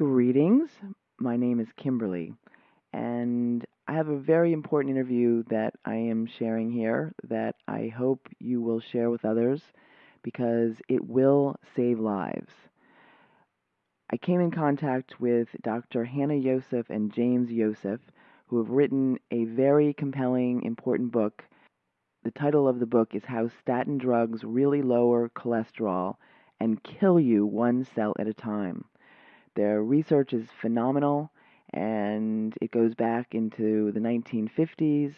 Greetings. My name is Kimberly, and I have a very important interview that I am sharing here that I hope you will share with others because it will save lives. I came in contact with Dr. Hannah Yoseph and James Yoseph, who have written a very compelling, important book. The title of the book is How Statin Drugs Really Lower Cholesterol and Kill You One Cell at a Time. Their research is phenomenal and it goes back into the 1950s,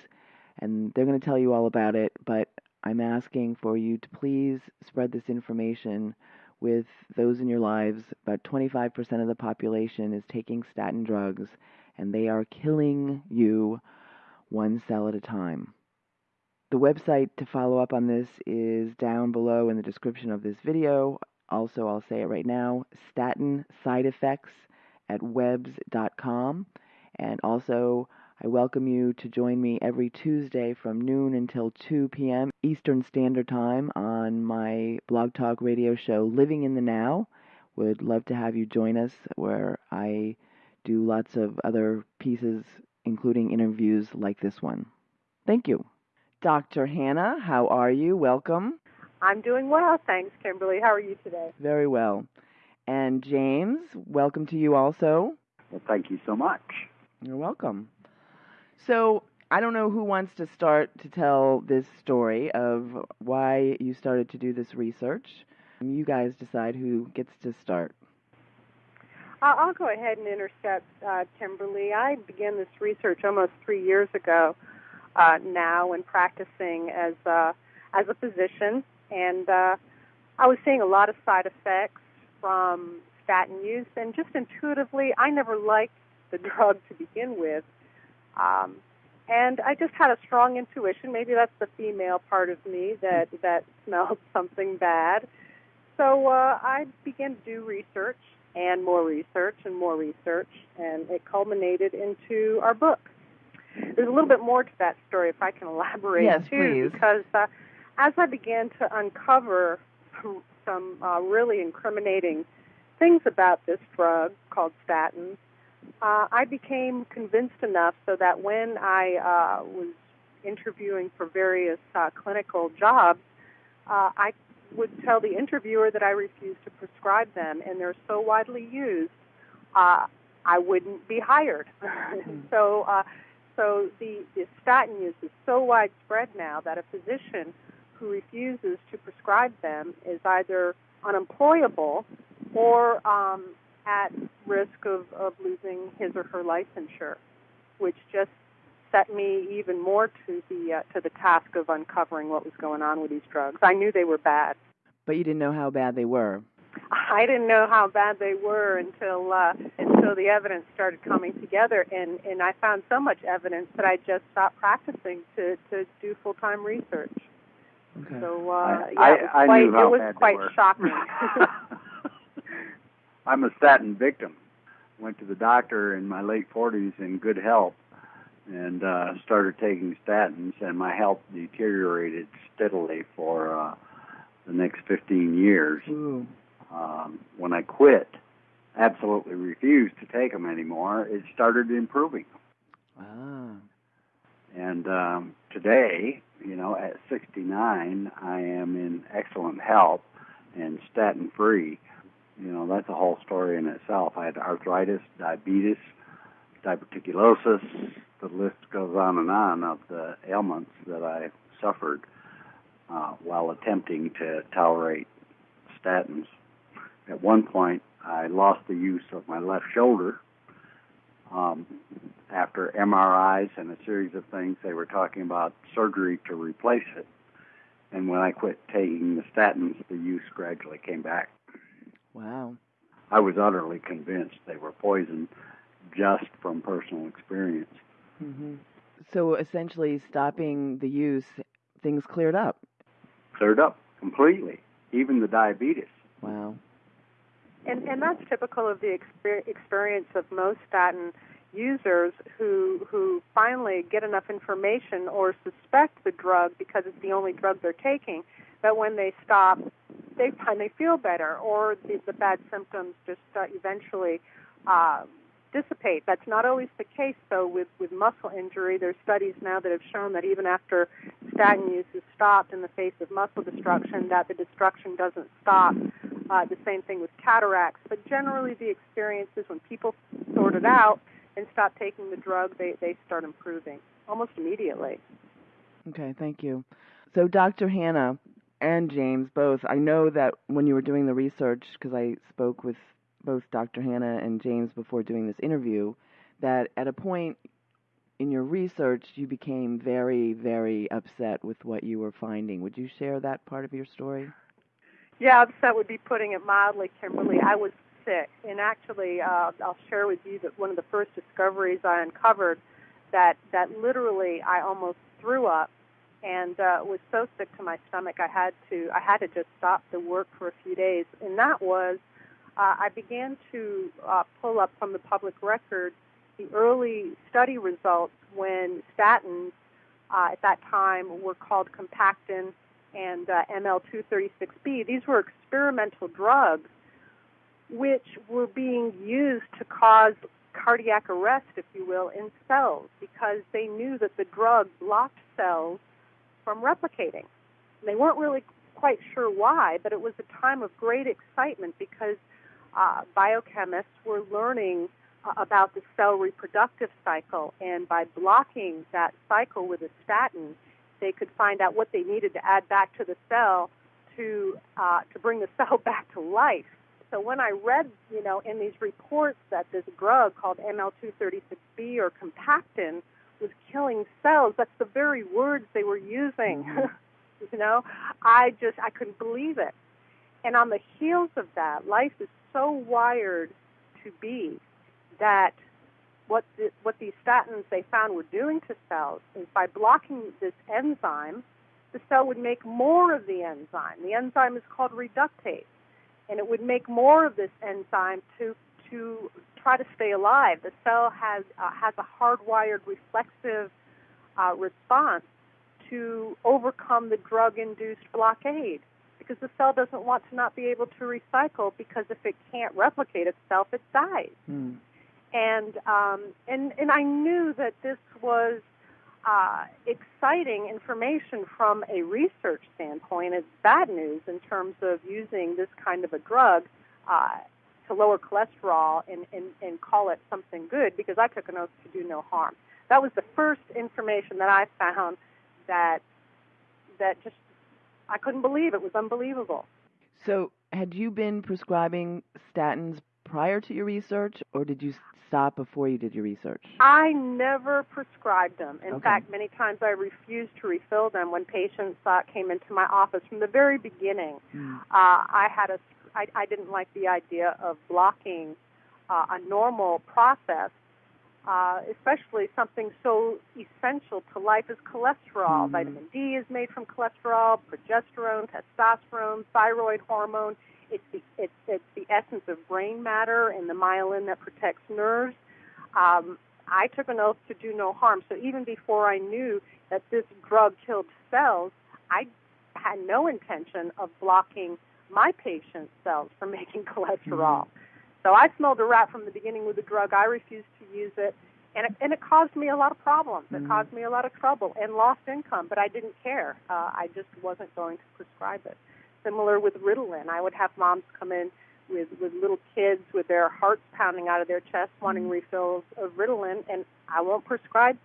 and they're going to tell you all about it. But I'm asking for you to please spread this information with those in your lives. About 25% of the population is taking statin drugs, and they are killing you one cell at a time. The website to follow up on this is down below in the description of this video. Also, I'll say it right now statin side effects at webs.com. And also, I welcome you to join me every Tuesday from noon until 2 p.m. Eastern Standard Time on my blog talk radio show, Living in the Now. Would love to have you join us where I do lots of other pieces, including interviews like this one. Thank you. Dr. Hannah, how are you? Welcome. I'm doing well, thanks, Kimberly. How are you today? Very well. And James, welcome to you also. Well, thank you so much. You're welcome. So, I don't know who wants to start to tell this story of why you started to do this research. You guys decide who gets to start. I'll go ahead and intercept uh, Kimberly. I began this research almost three years ago uh, now and practicing as a, as a physician and uh, I was seeing a lot of side effects from statin use, and just intuitively, I never liked the drug to begin with. Um, and I just had a strong intuition. Maybe that's the female part of me that that smelled something bad. So uh, I began to do research and more research and more research, and it culminated into our book. There's a little bit more to that story, if I can elaborate yes, too, please. because uh, as I began to uncover some, some uh, really incriminating things about this drug called statins, uh, I became convinced enough so that when I uh, was interviewing for various uh, clinical jobs, uh, I would tell the interviewer that I refused to prescribe them, and they're so widely used, uh, I wouldn't be hired. Hmm. so, uh, so the, the statin use is so widespread now that a physician who refuses to prescribe them is either unemployable or um, at risk of, of losing his or her licensure, which just set me even more to the uh, to the task of uncovering what was going on with these drugs. I knew they were bad, but you didn't know how bad they were. I didn't know how bad they were until uh, until the evidence started coming together, and and I found so much evidence that I just stopped practicing to to do full time research. Okay. So uh, I, yeah, I, it was I quite, knew how it was bad quite they were. shocking. I'm a statin victim. Went to the doctor in my late 40s in good health and uh, started taking statins, and my health deteriorated steadily for uh, the next 15 years. Ooh. Um, when I quit, absolutely refused to take them anymore, it started improving. Ah. And um, today, you know, at 69, I am in excellent health and statin free. You know, that's a whole story in itself. I had arthritis, diabetes, diverticulosis. The list goes on and on of the ailments that I suffered uh, while attempting to tolerate statins. At one point, I lost the use of my left shoulder. Um, after MRIs and a series of things, they were talking about surgery to replace it. And when I quit taking the statins, the use gradually came back. Wow. I was utterly convinced they were poison just from personal experience. hmm So essentially, stopping the use, things cleared up. Cleared up completely, even the diabetes. Wow. and and that's typical of the exper- experience of most statin users who who finally get enough information or suspect the drug because it's the only drug they're taking that when they stop they find they feel better or the, the bad symptoms just uh, eventually uh, dissipate. That's not always the case, though, with, with muscle injury. There's studies now that have shown that even after statin use is stopped in the face of muscle destruction, that the destruction doesn't stop. Uh, the same thing with cataracts. But generally, the experience is when people sort it out and stop taking the drug, they, they start improving almost immediately. Okay, thank you. So, Dr. Hannah and James, both, I know that when you were doing the research, because I spoke with both Dr. Hannah and James before doing this interview, that at a point in your research you became very, very upset with what you were finding. Would you share that part of your story? Yeah, upset would be putting it mildly, Kimberly. I was sick, and actually, uh, I'll share with you that one of the first discoveries I uncovered that that literally I almost threw up and uh, was so sick to my stomach I had to I had to just stop the work for a few days, and that was uh, I began to uh, pull up from the public record the early study results when statins uh, at that time were called Compactin and uh, ML236B. These were experimental drugs which were being used to cause cardiac arrest, if you will, in cells because they knew that the drug blocked cells from replicating. They weren't really quite sure why, but it was a time of great excitement because uh, biochemists were learning uh, about the cell reproductive cycle, and by blocking that cycle with a statin, they could find out what they needed to add back to the cell to uh, to bring the cell back to life. So when I read, you know, in these reports that this drug called ML236B or Compactin was killing cells, that's the very words they were using. Mm-hmm. you know, I just I couldn't believe it. And on the heels of that, life is so wired to be that what the, what these statins they found were doing to cells is by blocking this enzyme, the cell would make more of the enzyme. The enzyme is called reductase, and it would make more of this enzyme to to try to stay alive. The cell has uh, has a hardwired reflexive uh, response to overcome the drug-induced blockade because the cell doesn't want to not be able to recycle because if it can't replicate itself, it dies. Mm. And um, and and I knew that this was uh, exciting information from a research standpoint. It's bad news in terms of using this kind of a drug uh, to lower cholesterol and, and, and call it something good because I took an oath to do no harm. That was the first information that I found that that just I couldn't believe it was unbelievable. So, had you been prescribing statins prior to your research, or did you stop before you did your research? I never prescribed them. In okay. fact, many times I refused to refill them when patients uh, came into my office from the very beginning. Mm. Uh, I had a I, I didn't like the idea of blocking uh, a normal process uh, especially something so essential to life as cholesterol. Mm-hmm. Vitamin D is made from cholesterol, progesterone, testosterone, thyroid hormone. It's the it's it's the essence of brain matter and the myelin that protects nerves. Um, I took an oath to do no harm. So even before I knew that this drug killed cells, I had no intention of blocking my patient's cells from making cholesterol. Mm-hmm. So I smelled a rat from the beginning with the drug. I refused to use it, and it, and it caused me a lot of problems. It mm-hmm. caused me a lot of trouble and lost income, but I didn't care. Uh, I just wasn't going to prescribe it. Similar with Ritalin, I would have moms come in with with little kids with their hearts pounding out of their chest, wanting mm-hmm. refills of Ritalin, and I won't prescribe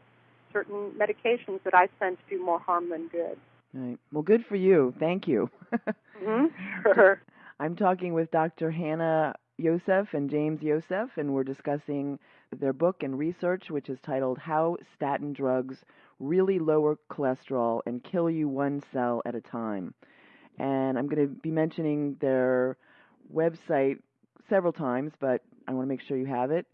certain medications that I sense do more harm than good. Right. Well, good for you. Thank you. mm-hmm. Sure. I'm talking with Dr. Hannah Yoseph and James Yoseph, and we're discussing their book and research, which is titled How Statin Drugs Really Lower Cholesterol and Kill You One Cell at a Time. And I'm going to be mentioning their website several times, but I want to make sure you have it.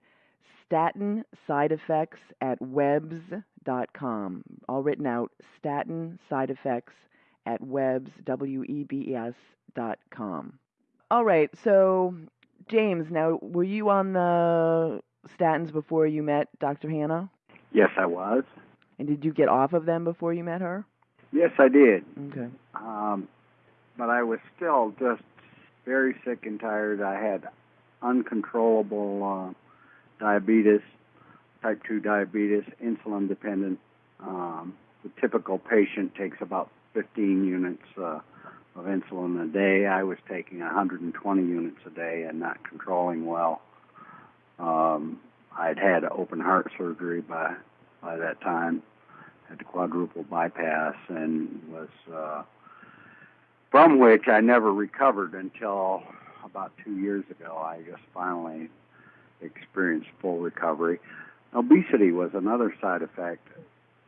Statin Side Effects at webs.com. All written out. Statin Side Effects at webs, W E B E S dot com. All right, so James, now were you on the statins before you met Dr. Hannah? Yes, I was. And did you get off of them before you met her? Yes, I did. Okay. Um, but I was still just very sick and tired. I had uncontrollable uh, diabetes, type 2 diabetes, insulin dependent. Um, the typical patient takes about 15 units uh, of insulin a day. I was taking 120 units a day and not controlling well. Um, I'd had open heart surgery by by that time, had a quadruple bypass, and was uh, from which I never recovered until about two years ago. I just finally experienced full recovery. Obesity was another side effect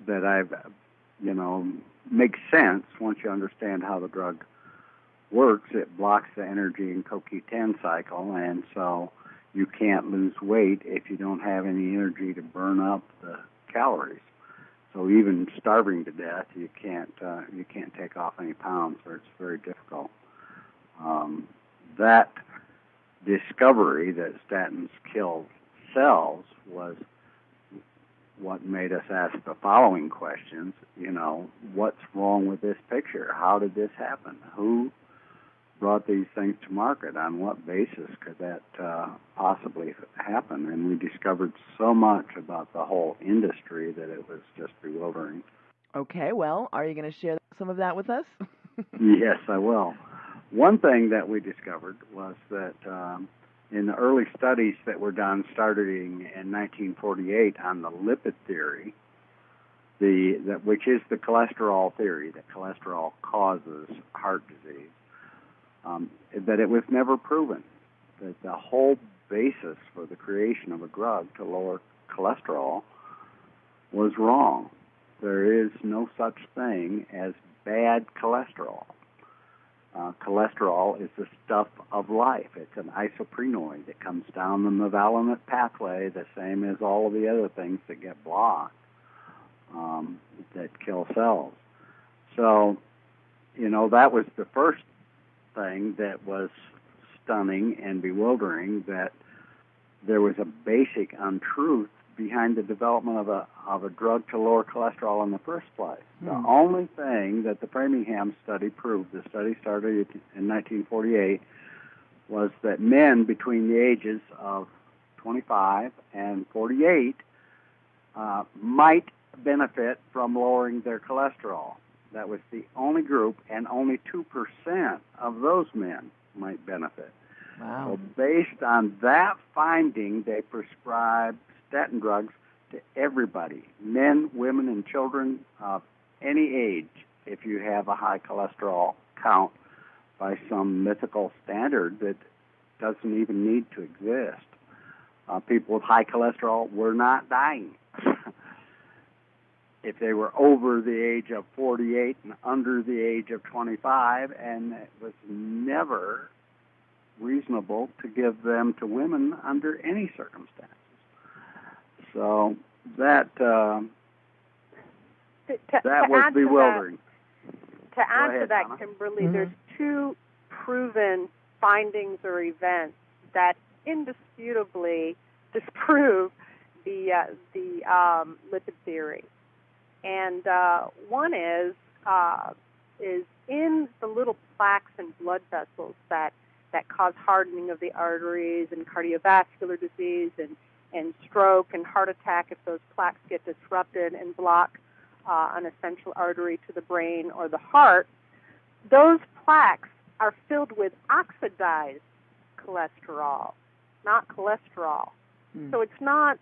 that I've, you know, makes sense once you understand how the drug works. It blocks the energy and CoQ10 cycle, and so you can't lose weight if you don't have any energy to burn up the calories. So even starving to death, you can't uh, you can't take off any pounds, or it's very difficult. Um, that discovery that statins kill cells was what made us ask the following questions. You know, what's wrong with this picture? How did this happen? Who brought these things to market? On what basis could that uh, possibly happen? And we discovered so much about the whole industry that it was just bewildering. Okay, well, are you going to share some of that with us? yes, I will. One thing that we discovered was that um, in the early studies that were done starting in 1948 on the lipid theory, the that which is the cholesterol theory that cholesterol causes heart disease, um, that it was never proven that the whole basis for the creation of a drug to lower cholesterol was wrong. There is no such thing as bad cholesterol. Uh, cholesterol is the stuff of life. It's an isoprenoid. It comes down the mevalonate pathway, the same as all of the other things that get blocked um, that kill cells. So, you know, that was the first thing that was stunning and bewildering that there was a basic untruth behind the development of a of a drug to lower cholesterol in the first place. The Hmm. only thing that the Framingham study proved, the study started in 1948, was that men between the ages of 25 and 48 uh, might benefit from lowering their cholesterol. That was the only group, and only 2% of those men might benefit. Wow. So, based on that finding, they prescribed statin drugs to everybody men, women, and children of any age if you have a high cholesterol count by some mythical standard that doesn't even need to exist. Uh, people with high cholesterol were not dying. If they were over the age of 48 and under the age of 25, and it was never reasonable to give them to women under any circumstances. So that uh, To, to, that to was add to bewildering. To add to that, Donna. Kimberly, Mhm. there's two proven findings or events that indisputably disprove the uh, the um, lipid theory, and uh, one is uh, is in the little plaques and blood vessels that that cause hardening of the arteries and cardiovascular disease and and stroke and heart attack if those plaques get disrupted and block uh, an essential artery to the brain or the heart, those plaques are filled with oxidized cholesterol, not cholesterol. Hmm. So it's not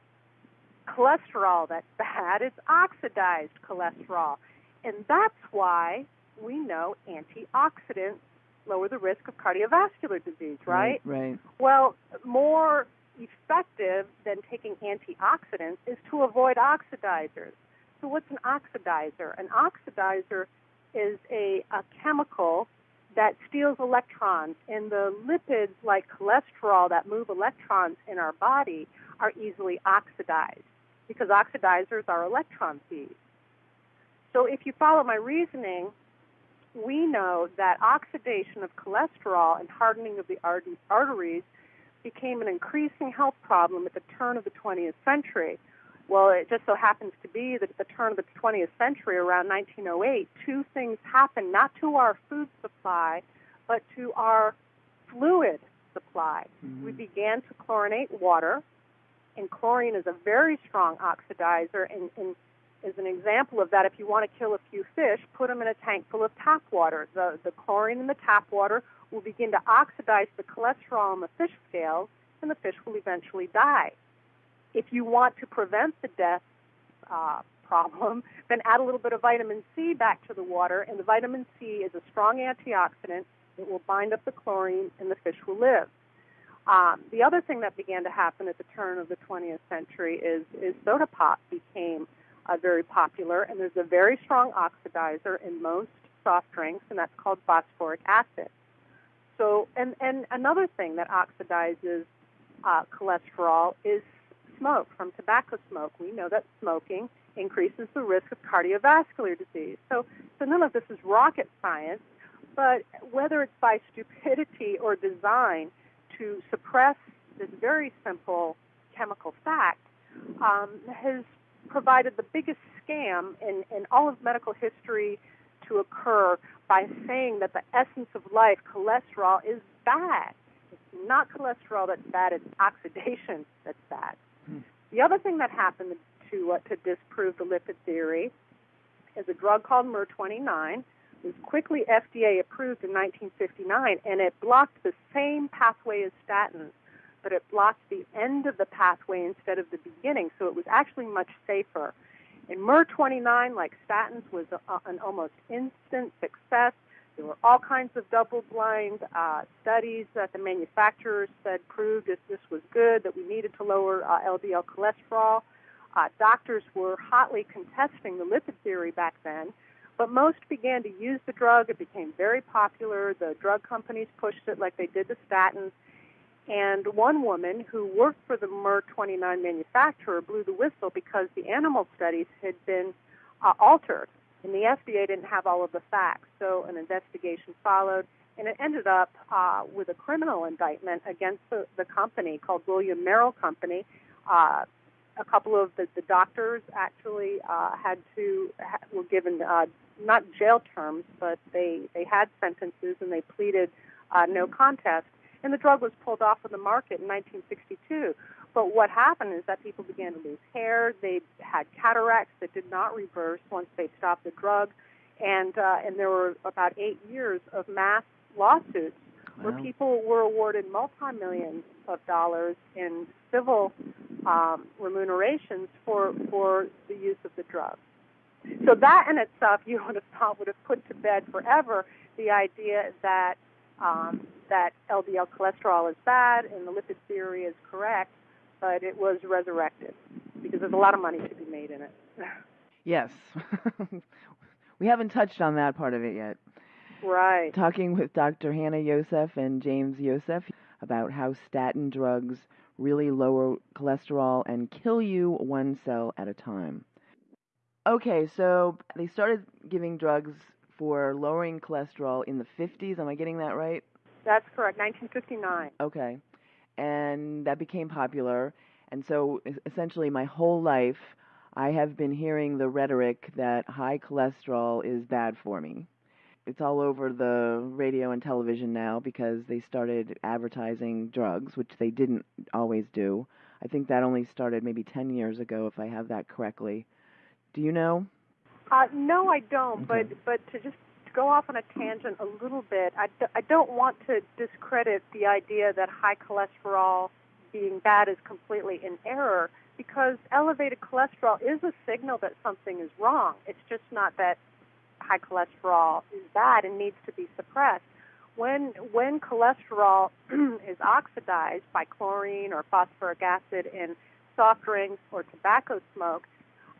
cholesterol that's bad, it's oxidized cholesterol. And that's why we know antioxidants lower the risk of cardiovascular disease, right? Right. Well, more effective than taking antioxidants is to avoid oxidizers. So, what's an oxidizer? An oxidizer is a, a chemical that steals electrons, and the lipids, like cholesterol, that move electrons in our body, are easily oxidized because oxidizers are electron thieves. So, if you follow my reasoning, we know that oxidation of cholesterol and hardening of the arteries became an increasing health problem at the turn of the 20th century. Well, it just so happens to be that at the turn of the 20th century, around 1908, two things happened not to our food supply, but to our fluid supply. Mhm. We began to chlorinate water, And chlorine is a very strong oxidizer, and, and is an example of that. If you want to kill a few fish, put them in a tank full of tap water. The, the chlorine in the tap water will begin to oxidize the cholesterol in the fish scales, and the fish will eventually die. If you want to prevent the death uh, problem, then add a little bit of vitamin C back to the water, and the vitamin C is a strong antioxidant. It will bind up the chlorine, and the fish will live. Um, the other thing that began to happen at the turn of the 20th century is, is soda pop became uh, very popular, and there's a very strong oxidizer in most soft drinks, and that's called phosphoric acid. So, and, and another thing that oxidizes uh, cholesterol is smoke from tobacco smoke. We know that smoking increases the risk of cardiovascular disease. So, so none of this is rocket science, but whether it's by stupidity or design to suppress this very simple chemical fact um, has provided the biggest scam in, in all of medical history to occur by saying that the essence of life, cholesterol, is bad. It's not cholesterol that's bad, it's oxidation that's bad. Hmm. The other thing that happened to, uh, to disprove the lipid theory is a drug called MER29 was quickly FDA approved in 1959, and it blocked the same pathway as statins but it blocked the end of the pathway instead of the beginning, so it was actually much safer. In MER29, like statins, was a, an almost instant success. There were all kinds of double-blind uh, studies that the manufacturers said proved that this was good, that we needed to lower uh, LDL cholesterol. Uh, doctors were hotly contesting the lipid theory back then, but most began to use the drug. It became very popular. The drug companies pushed it like they did the statins. And one woman who worked for the MER29 manufacturer blew the whistle because the animal studies had been uh, altered, and the FDA didn't have all of the facts. So an investigation followed, and it ended up uh, with a criminal indictment against the, the company called William Merrell Company. Uh, a couple of the, the doctors actually uh, had to were given uh, not jail terms, but they they had sentences and they pleaded uh, no contest and the drug was pulled off of the market in 1962. But what happened is that people began to lose hair. They had cataracts that did not reverse once they stopped the drug, and uh, and there were about eight years of mass lawsuits wow. where people were awarded multi millions of dollars in civil um, remunerations for for the use of the drug. So that in itself, you would have thought would have put to bed forever the idea that um, that LDL cholesterol is bad and the lipid theory is correct, but it was resurrected because there's a lot of money to be made in it. yes. we haven't touched on that part of it yet. Right. Talking with Dr. Hannah Yoseph and James Yoseph about how statin drugs really lower cholesterol and kill you one cell at a time. Okay, so they started giving drugs for lowering cholesterol in the 50s. Am I getting that right? That's correct, 1959. Okay. And that became popular. And so essentially, my whole life, I have been hearing the rhetoric that high cholesterol is bad for me. It's all over the radio and television now because they started advertising drugs, which they didn't always do. I think that only started maybe 10 years ago, if I have that correctly. Do you know? Uh, no, I don't. Okay. But but to just go off on a tangent a little bit, I d- I don't want to discredit the idea that high cholesterol being bad is completely in error because elevated cholesterol is a signal that something is wrong. It's just not that high cholesterol is bad and needs to be suppressed. When when cholesterol is oxidized by chlorine or phosphoric acid in soft drinks or tobacco smoke,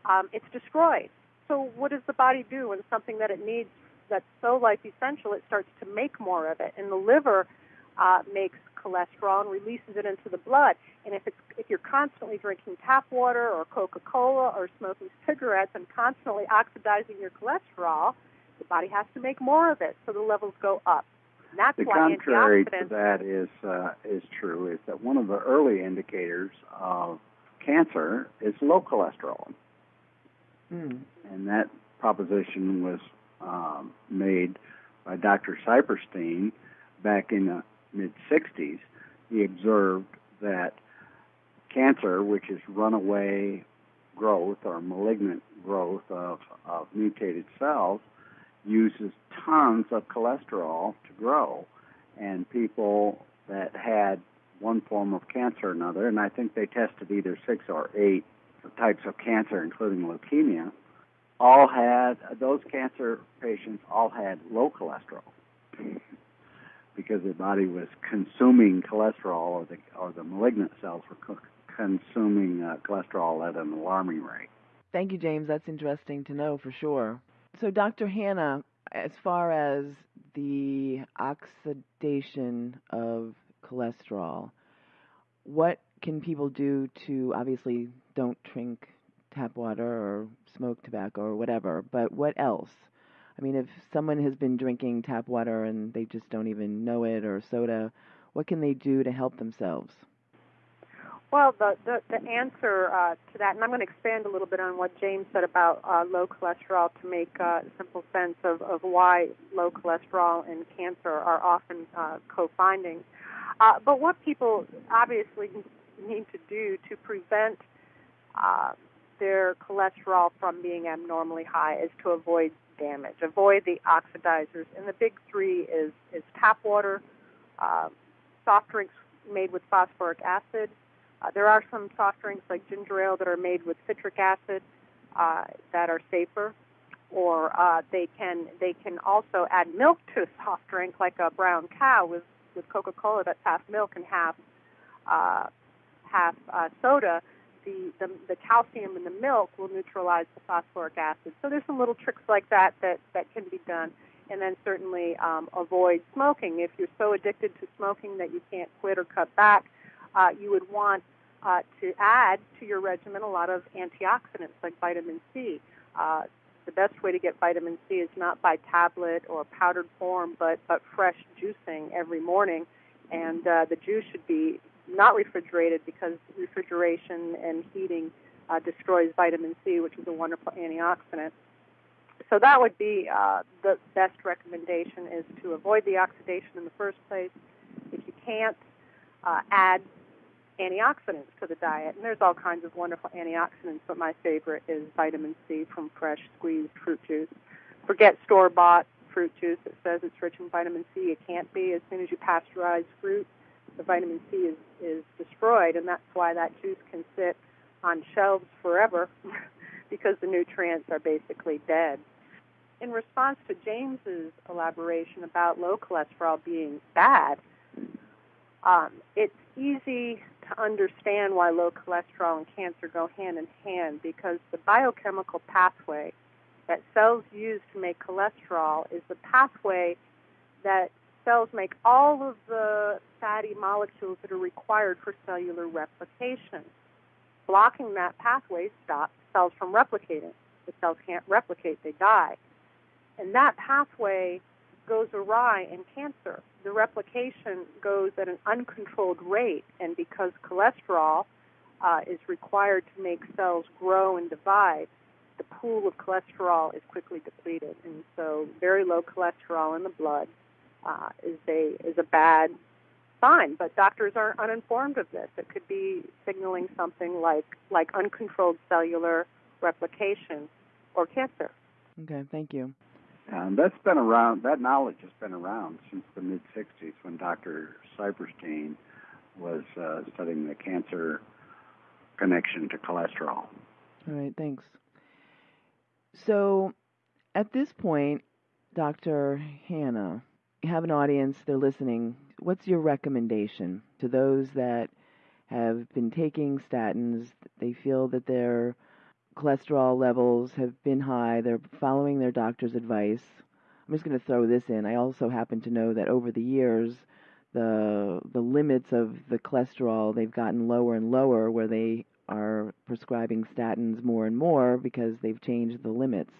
um, it's destroyed. So what does the body do when something that it needs that's so life essential, it starts to make more of it, and the liver uh, makes cholesterol and releases it into the blood. And if it's if you're constantly drinking tap water or Coca-Cola or smoking cigarettes and constantly oxidizing your cholesterol, the body has to make more of it, so the levels go up. And that's the why contrary to that is uh, is true is that one of the early indicators of cancer is low cholesterol. Mm. And that proposition was um, made by Dr. Siperstein back in the mid 60s. He observed that cancer, which is runaway growth or malignant growth of, of mutated cells, uses tons of cholesterol to grow. And people that had one form of cancer or another, and I think they tested either six or eight types of cancer, including leukemia, all had, those cancer patients all had low cholesterol because their body was consuming cholesterol or the, or the malignant cells were co- consuming uh, cholesterol at an alarming rate. Thank you, James. That's interesting to know for sure. So, Dr. Hannah, as far as the oxidation of cholesterol, what can people do to obviously don't drink tap water or smoke tobacco or whatever, but what else? I mean, if someone has been drinking tap water and they just don't even know it or soda, what can they do to help themselves? Well, the, the, the answer uh, to that, and I'm going to expand a little bit on what James said about uh, low cholesterol to make uh, simple sense of, of why low cholesterol and cancer are often uh, co-findings. Uh, but what people obviously need to do to prevent uh, their cholesterol from being abnormally high is to avoid damage, avoid the oxidizers. And the big three is, is tap water, uh, soft drinks made with phosphoric acid, uh, there are some soft drinks like ginger ale that are made with citric acid uh, that are safer, or uh, they can they can also add milk to a soft drink like a brown cow with with Coca-Cola that's half milk and half uh, half uh, soda. The, the the calcium in the milk will neutralize the phosphoric acid. So there's some little tricks like that that that can be done and then certainly um, avoid smoking. If you're so addicted to smoking that you can't quit or cut back, uh, you would want uh, to add to your regimen a lot of antioxidants like vitamin C. Uh, the best way to get vitamin C is not by tablet or powdered form, but but fresh juicing every morning, and uh, the juice should be not refrigerated because refrigeration and heating uh, destroys vitamin C, which is a wonderful antioxidant. So that would be uh, the best recommendation is to avoid the oxidation in the first place. If you can't, uh, add antioxidants to the diet. And there's all kinds of wonderful antioxidants, but my favorite is vitamin C from fresh squeezed fruit juice. Forget store bought fruit juice that says it's rich in vitamin C. It can't be. As soon as you pasteurize fruit, the vitamin C is, is destroyed, and that's why that juice can sit on shelves forever because the nutrients are basically dead. In response to James's elaboration about low cholesterol being bad, um, it's easy to understand why low cholesterol and cancer go hand in hand because the biochemical pathway that cells use to make cholesterol is the pathway that cells make all of the fatty molecules that are required for cellular replication. Blocking that pathway stops cells from replicating. The cells can't replicate, they die. And that pathway goes awry in cancer. The replication goes at an uncontrolled rate, and because cholesterol uh, is required to make cells grow and divide, the pool of cholesterol is quickly depleted, and so very low cholesterol in the blood uh, is a is a bad sign. But doctors are uninformed of this. It could be signaling something like like uncontrolled cellular replication or cancer. Okay, thank you. And that's been around, that knowledge has been around since the mid 60s when Dr. Siperstein was uh, studying the cancer connection to cholesterol. All right, thanks. So at this point, Dr. Hannah, you have an audience, they're listening. What's your recommendation to those that have been taking statins? They feel that they're cholesterol levels have been high. They're following their doctor's advice. I'm just going to throw this in. I also happen to know that over the years, the the limits of the cholesterol they've gotten lower and lower, where they are prescribing statins more and more because they've changed the limits.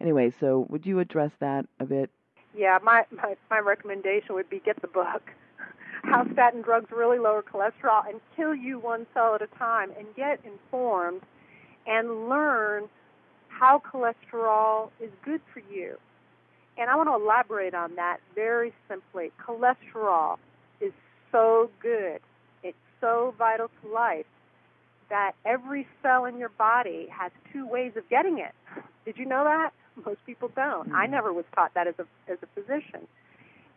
Anyway, so would you address that a bit? Yeah, my my, my recommendation would be get the book. How statin drugs really lower cholesterol and kill you one cell at a time, and get informed and learn how cholesterol is good for you. And I want to elaborate on that very simply. Cholesterol is so good. It's so vital to life. that every cell in your body has two ways of getting it. Did you know that? Most people don't. Mm-hmm. I never was taught that as a as a physician.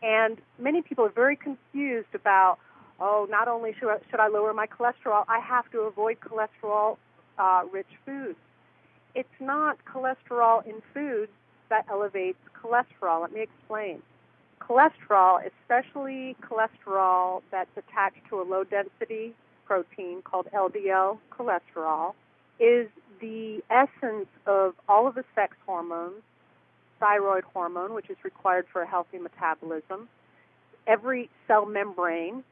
And many people are very confused about, oh, not only should I, should I lower my cholesterol, I have to avoid cholesterol uh, rich foods. It's not cholesterol in foods that elevates cholesterol. Let me explain. Cholesterol, especially cholesterol that's attached to a low density protein called LDL cholesterol, is the essence of all of the sex hormones, thyroid hormone, which is required for a healthy metabolism, every cell membrane,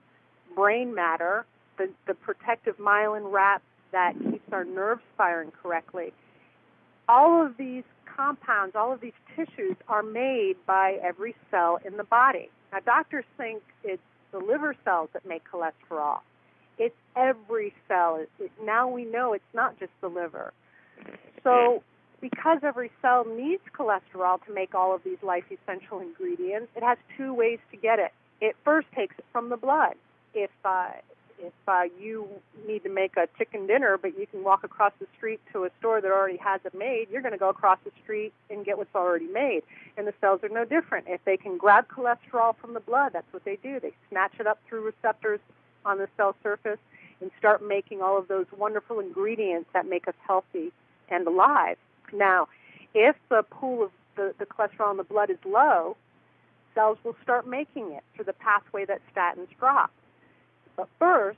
brain matter, the, the protective myelin wrap that keeps our nerves firing correctly. All of these compounds, all of these tissues are made by every cell in the body. Now, doctors think it's the liver cells that make cholesterol. It's every cell. It, now we know it's not just the liver. So, because every cell needs cholesterol to make all of these life essential ingredients, it has two ways to get it. It first takes it from the blood. If uh, if uh, you need to make a chicken dinner, but you can walk across the street to a store that already has it made, you're going to go across the street and get what's already made. And the cells are no different. If they can grab cholesterol from the blood, that's what they do. They snatch it up through receptors on the cell surface and start making all of those wonderful ingredients that make us healthy and alive. Now, if the pool of the, the cholesterol in the blood is low, cells will start making it through the pathway that statins drop. But first,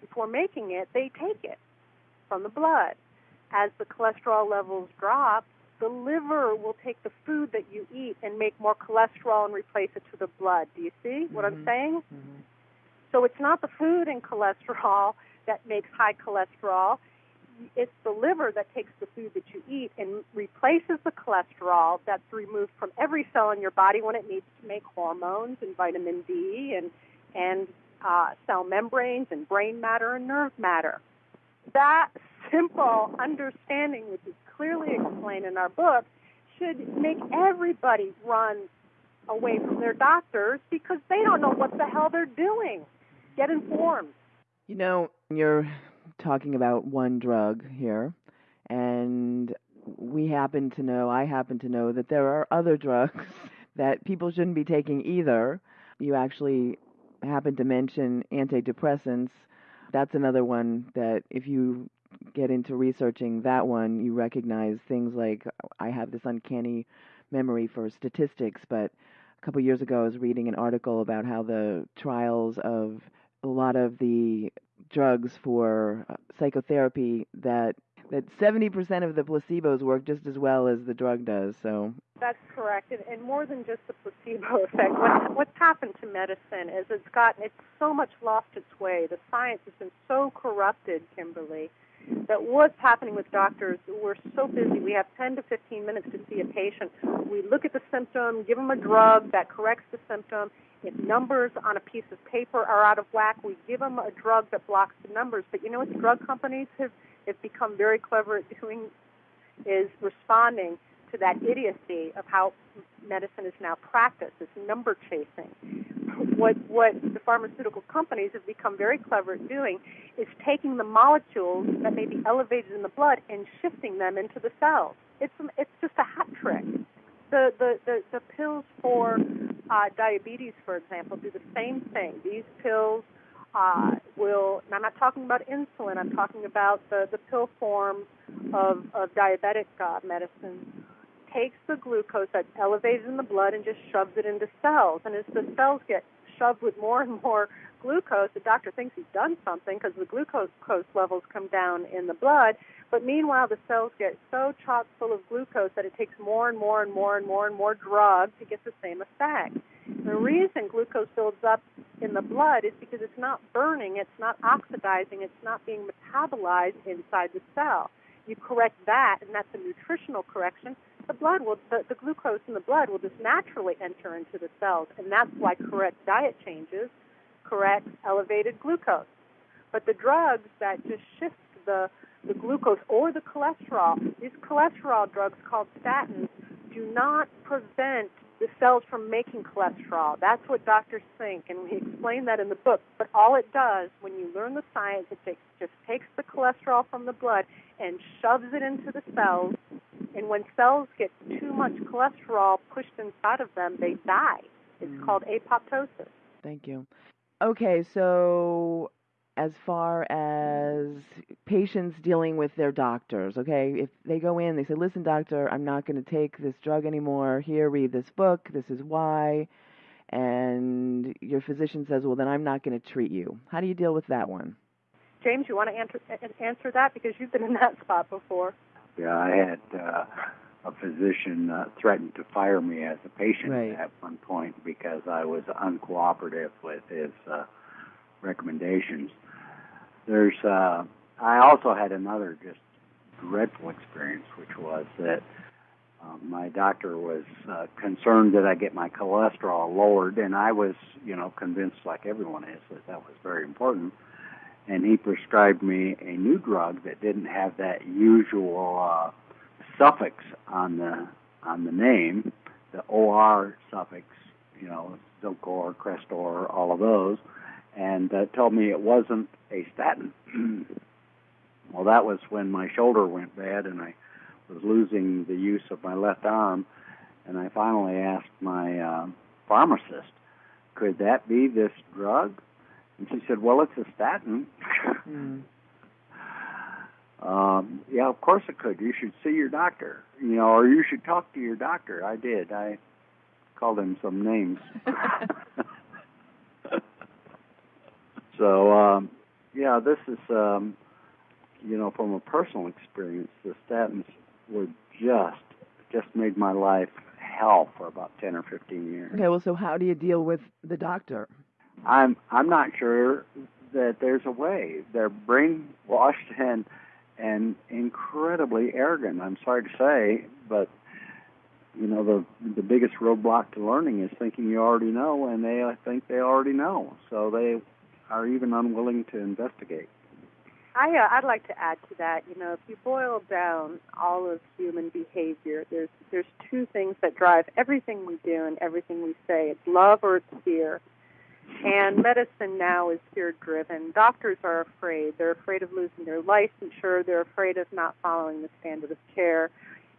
before making it, they take it from the blood. As the cholesterol levels drop, the liver will take the food that you eat and make more cholesterol and replace it to the blood. Do you see what mm-hmm. I'm saying? Mm-hmm. So it's not the food and cholesterol that makes high cholesterol. It's the liver that takes the food that you eat and replaces the cholesterol that's removed from every cell in your body when it needs to make hormones and vitamin D and and uh, cell membranes and brain matter and nerve matter. That simple understanding, which is clearly explained in our book, should make everybody run away from their doctors because they don't know what the hell they're doing. Get informed. You know, you're talking about one drug here, and we happen to know, I happen to know, that there are other drugs that people shouldn't be taking either. You actually happen to mention antidepressants. That's another one that if you get into researching that one, you recognize things like I have this uncanny memory for statistics, but a couple years ago I was reading an article about how the trials of a lot of the drugs for uh, psychotherapy that that 70% of the placebos work just as well as the drug does. So that's correct, and, and more than just the placebo effect. What, what's happened to medicine is it's gotten it's so much lost its way. The science has been so corrupted, Kimberly, that what's happening with doctors, we're so busy. We have 10 to 15 minutes to see a patient. We look at the symptom, give them a drug that corrects the symptom. If numbers on a piece of paper are out of whack, we give them a drug that blocks the numbers. But you know what the drug companies have have become very clever at doing is responding to that idiocy of how medicine is now practiced, this number chasing. What what the pharmaceutical companies have become very clever at doing is taking the molecules that may be elevated in the blood and shifting them into the cells. It's it's just a hat trick. The the the, the pills for uh, diabetes, for example, do the same thing. These pills uh, will, and I'm not talking about insulin, I'm talking about the, the pill form of, of diabetic uh, medicine, takes the glucose that's elevated in the blood and just shoves it into cells. And as the cells get shoved with more and more glucose, the doctor thinks he's done something because the glucose levels come down in the blood. But meanwhile, the cells get so chock full of glucose that it takes more and more and more and more and more drug to get the same effect. The reason glucose builds up in the blood is because it's not burning, it's not oxidizing, it's not being metabolized inside the cell. You correct that, and that's a nutritional correction. The blood will, the, the glucose in the blood will just naturally enter into the cells, and that's why correct diet changes correct elevated glucose. But the drugs that just shift the the glucose or the cholesterol, these cholesterol drugs called statins, do not prevent the cells from making cholesterol. That's what doctors think, and we explain that in the book. But all it does, when you learn the science, it takes, just takes the cholesterol from the blood and shoves it into the cells. And when cells get too much cholesterol pushed inside of them, they die. It's mm. called apoptosis. Thank you. Okay, so as far as patients dealing with their doctors, okay? If they go in, they say, listen, doctor, I'm not going to take this drug anymore. Here, read this book. This is why. And your physician says, well, then I'm not going to treat you. How do you deal with that one? James, you want to answer, answer that because you've been in that spot before? Yeah, I had uh, a physician uh, threaten to fire me as a patient right. at one point because I was uncooperative with his uh, recommendations. There's, uh, I also had another just dreadful experience, which was that um, my doctor was uh, concerned that I get my cholesterol lowered, and I was, you know, convinced, like everyone is, that that was very important. And he prescribed me a new drug that didn't have that usual uh, suffix on the on the name, the OR suffix, you know, Zocor, Crestor, all of those and uh, told me it wasn't a statin. well, that was when my shoulder went bad and I was losing the use of my left arm, and I finally asked my uh, pharmacist, "Could that be this drug?" And she said, "Well, it's a statin." mm. um, yeah, of course it could. You should see your doctor, you know, or you should talk to your doctor. I did. I called him some names. So um, yeah, this is um, you know from a personal experience, the statins were just just made my life hell for about ten or fifteen years. Okay, well, so how do you deal with the doctor? I'm I'm not sure that there's a way. They're brainwashed and and incredibly arrogant. I'm sorry to say, but you know the the biggest roadblock to learning is thinking you already know, and they think they already know. So they are even unwilling to investigate. I, uh, I'd like to add to that. You know, if you boil down all of human behavior, there's there's two things that drive everything we do and everything we say. It's love or it's fear. And medicine now is fear driven. Doctors are afraid. They're afraid of losing their licensure. They're afraid of not following the standard of care.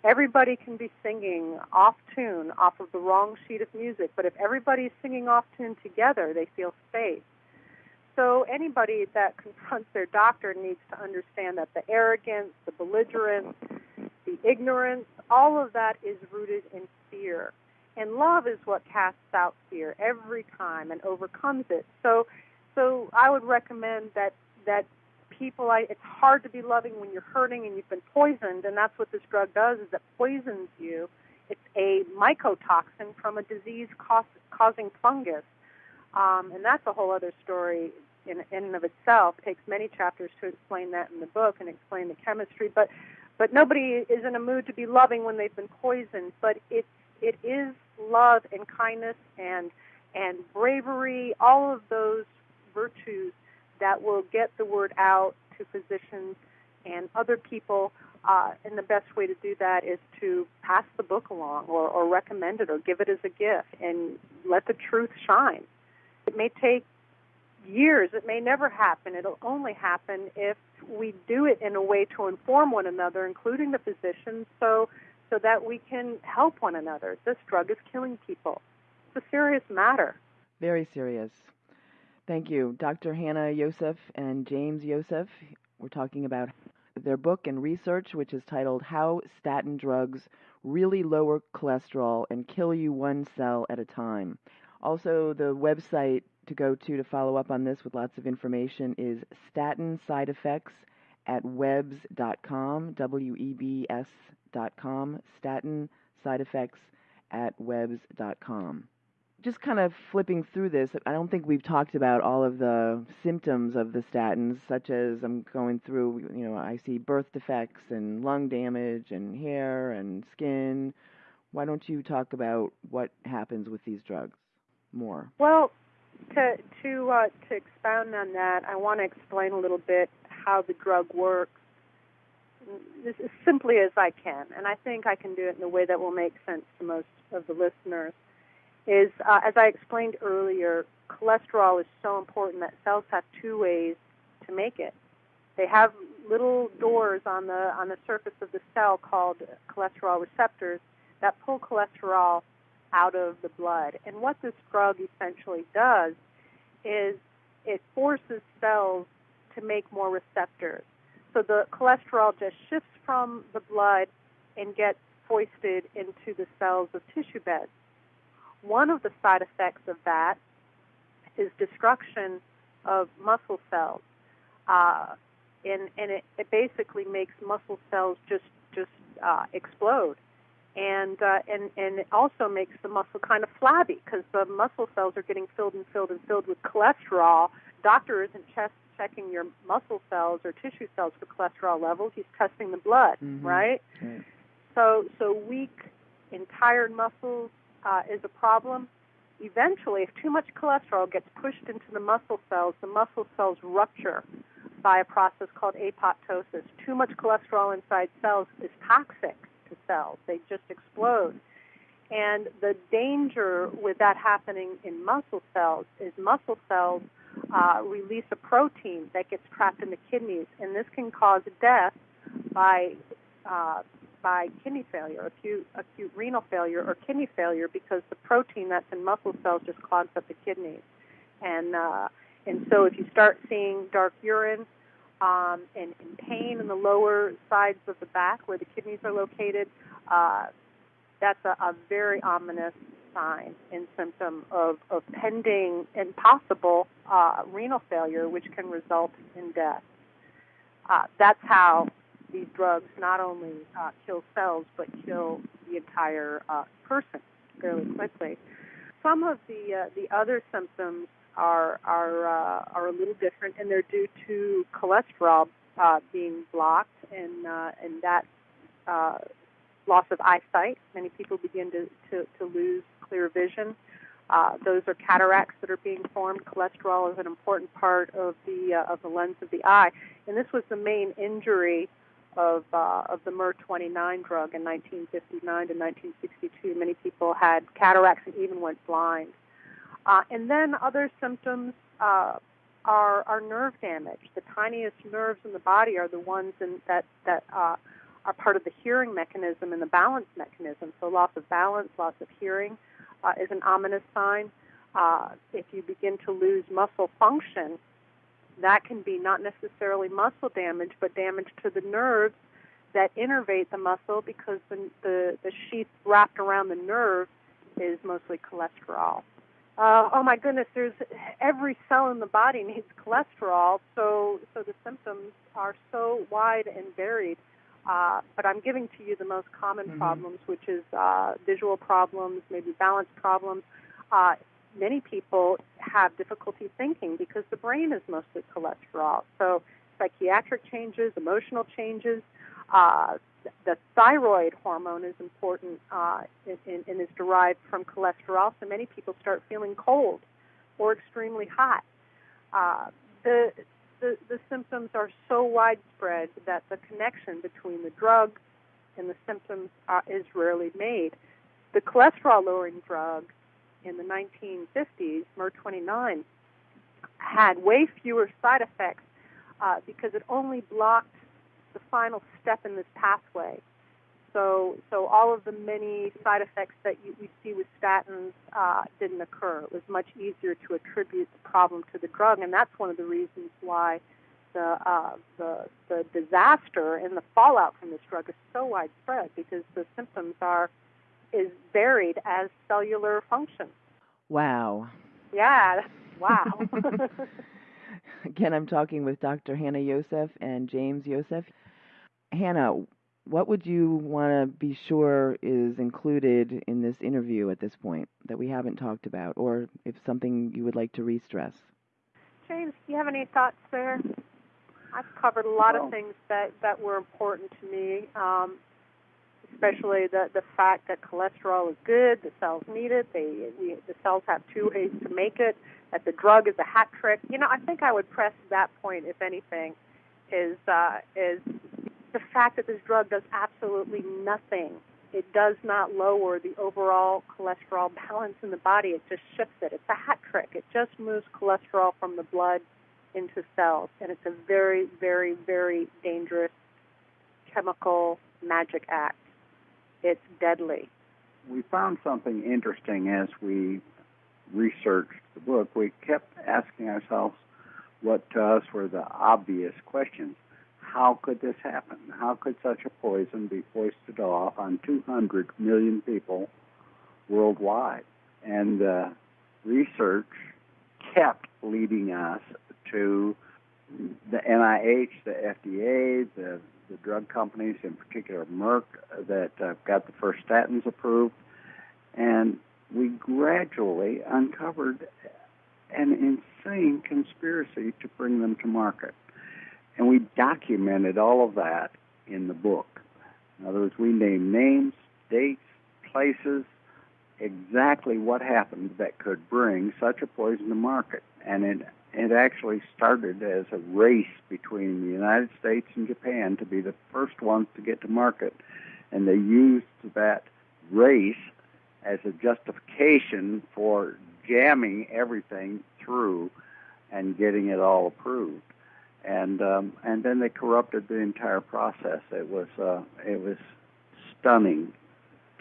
Everybody can be singing off tune, off of the wrong sheet of music, but if everybody's singing off tune together, they feel safe. So anybody that confronts their doctor needs to understand that the arrogance, the belligerence, the ignorance, all of that is rooted in fear. And love is what casts out fear every time and overcomes it. So so I would recommend that that people I, it's hard to be loving when you're hurting and you've been poisoned and that's what this drug does is it poisons you. It's a mycotoxin from a disease causing fungus um, and that's a whole other story in, in and of itself. It takes many chapters to explain that in the book and explain the chemistry. But but nobody is in a mood to be loving when they've been poisoned. But it it is love and kindness and and bravery, all of those virtues that will get the word out to physicians and other people. Uh, and the best way to do that is to pass the book along or, or recommend it or give it as a gift and let the truth shine. It may take years. It may never happen. It'll only happen if we do it in a way to inform one another, including the physicians, so so that we can help one another. This drug is killing people. It's a serious matter. Very serious. Thank you, Dr. Hannah Yoseph and James Yoseph. We're talking about their book and research, which is titled How Statin Drugs Really Lower Cholesterol and Kill You One Cell at a Time. Also, the website to go to to follow up on this with lots of information is statin side effects at webs.com, W-E-B-S.com, statin side effects at webs.com. Just kind of flipping through this, I don't think we've talked about all of the symptoms of the statins, such as I'm going through, you know, I see birth defects and lung damage and hair and skin. Why don't you talk about what happens with these drugs more? Well, to to uh, to expound on that, I want to explain a little bit how the drug works, as simply as I can, and I think I can do it in a way that will make sense to most of the listeners. is, uh, as I explained earlier, cholesterol is so important that cells have two ways to make it. They have little doors on the on the surface of the cell called cholesterol receptors that pull cholesterol out of the blood. And what this drug essentially does is it forces cells to make more receptors. So the cholesterol just shifts from the blood and gets foisted into the cells of tissue beds. One of the side effects of that is destruction of muscle cells. Uh, and and it, it basically makes muscle cells just just uh, explode, and uh, and and it also makes the muscle kind of flabby because the muscle cells are getting filled and filled and filled with cholesterol. Doctor isn't just checking your muscle cells or tissue cells for cholesterol levels; he's testing the blood, Mhm. right? Right. So so weak and tired muscles uh, is a problem. Eventually, if too much cholesterol gets pushed into the muscle cells, the muscle cells rupture by a process called apoptosis. Too much cholesterol inside cells is toxic to cells. They just explode. And the danger with that happening in muscle cells is muscle cells uh, release a protein that gets trapped in the kidneys, and this can cause death by uh, by kidney failure, acute acute renal failure, or kidney failure because the protein that's in muscle cells just clogs up the kidneys. And uh, and so if you start seeing dark urine um, and, and pain in the lower sides of the back where the kidneys are located, uh, that's a, a very ominous sign and symptom of, of pending and possible uh, renal failure, which can result in death. Uh, that's how these drugs not only uh, kill cells but kill the entire uh, person fairly quickly. Some of the uh, the other symptoms are are uh, are a little different, and they're due to cholesterol being blocked, and and that loss of eyesight. Many people begin to to, to lose clear vision. Uh, those are cataracts that are being formed. Cholesterol is an important part of the uh, of the lens of the eye, and this was the main injury of uh, of the MER29 drug in 1959 to 1962. Many people had cataracts and even went blind. Uh, and then other symptoms uh, are are nerve damage. The tiniest nerves in the body are the ones in, that that uh, are part of the hearing mechanism and the balance mechanism. So loss of balance, loss of hearing uh, is an ominous sign. Uh, if you begin to lose muscle function, that can be not necessarily muscle damage, but damage to the nerves that innervate the muscle because the, the, the sheath wrapped around the nerve is mostly cholesterol. Uh, oh my goodness, there's every cell in the body needs cholesterol, so so the symptoms are so wide and varied. Uh, but I'm giving to you the most common Mhm. problems, which is uh, visual problems, maybe balance problems. Uh, many people have difficulty thinking because the brain is mostly cholesterol. So psychiatric changes, emotional changes. Uh, the thyroid hormone is important uh, and, and is derived from cholesterol. So many people start feeling cold or extremely hot. Uh, the, the the symptoms are so widespread that the connection between the drug and the symptoms uh, is rarely made. The cholesterol lowering drug in the 1950s, MER29, had way fewer side effects uh, because it only blocked the final step in this pathway. So, so all of the many side effects that you, we see with statins uh, didn't occur. It was much easier to attribute the problem to the drug, and that's one of the reasons why the uh, the the disaster and the fallout from this drug is so widespread because the symptoms are is varied as cellular function. Wow. Yeah, wow. Again, I'm talking with Dr. Hannah Yoseph and James Yoseph. Hannah, what would you want to be sure is included in this interview at this point that we haven't talked about, or if something you would like to re-stress? James, do you have any thoughts there? I've covered a lot Well- of things that, that were important to me, um, especially the, the fact that cholesterol is good, the cells need it, they, we, the cells have two ways to make it, that the drug is a hat trick. You know, I think I would press that point, if anything, is, uh, is the fact that this drug does absolutely nothing it does not lower the overall cholesterol balance in the body. It just shifts it. It's a hat trick. It just moves cholesterol from the blood into cells, and it's a very, very, very dangerous chemical magic act. It's deadly. We found something interesting as we researched the book. We kept asking ourselves what to us were the obvious questions how could this happen? How could such a poison be foisted off on 200 million people worldwide? And uh, research kept leading us to the NIH, the FDA, the, the drug companies, in particular Merck, that uh, got the first statins approved. And we gradually uncovered an insane conspiracy to bring them to market. And we documented all of that in the book. In other words, we named names, dates, places, exactly what happened that could bring such a poison to market. And it, it actually started as a race between the United States and Japan to be the first ones to get to market. And they used that race as a justification for jamming everything through and getting it all approved and um, and then they corrupted the entire process. It was uh, it was stunning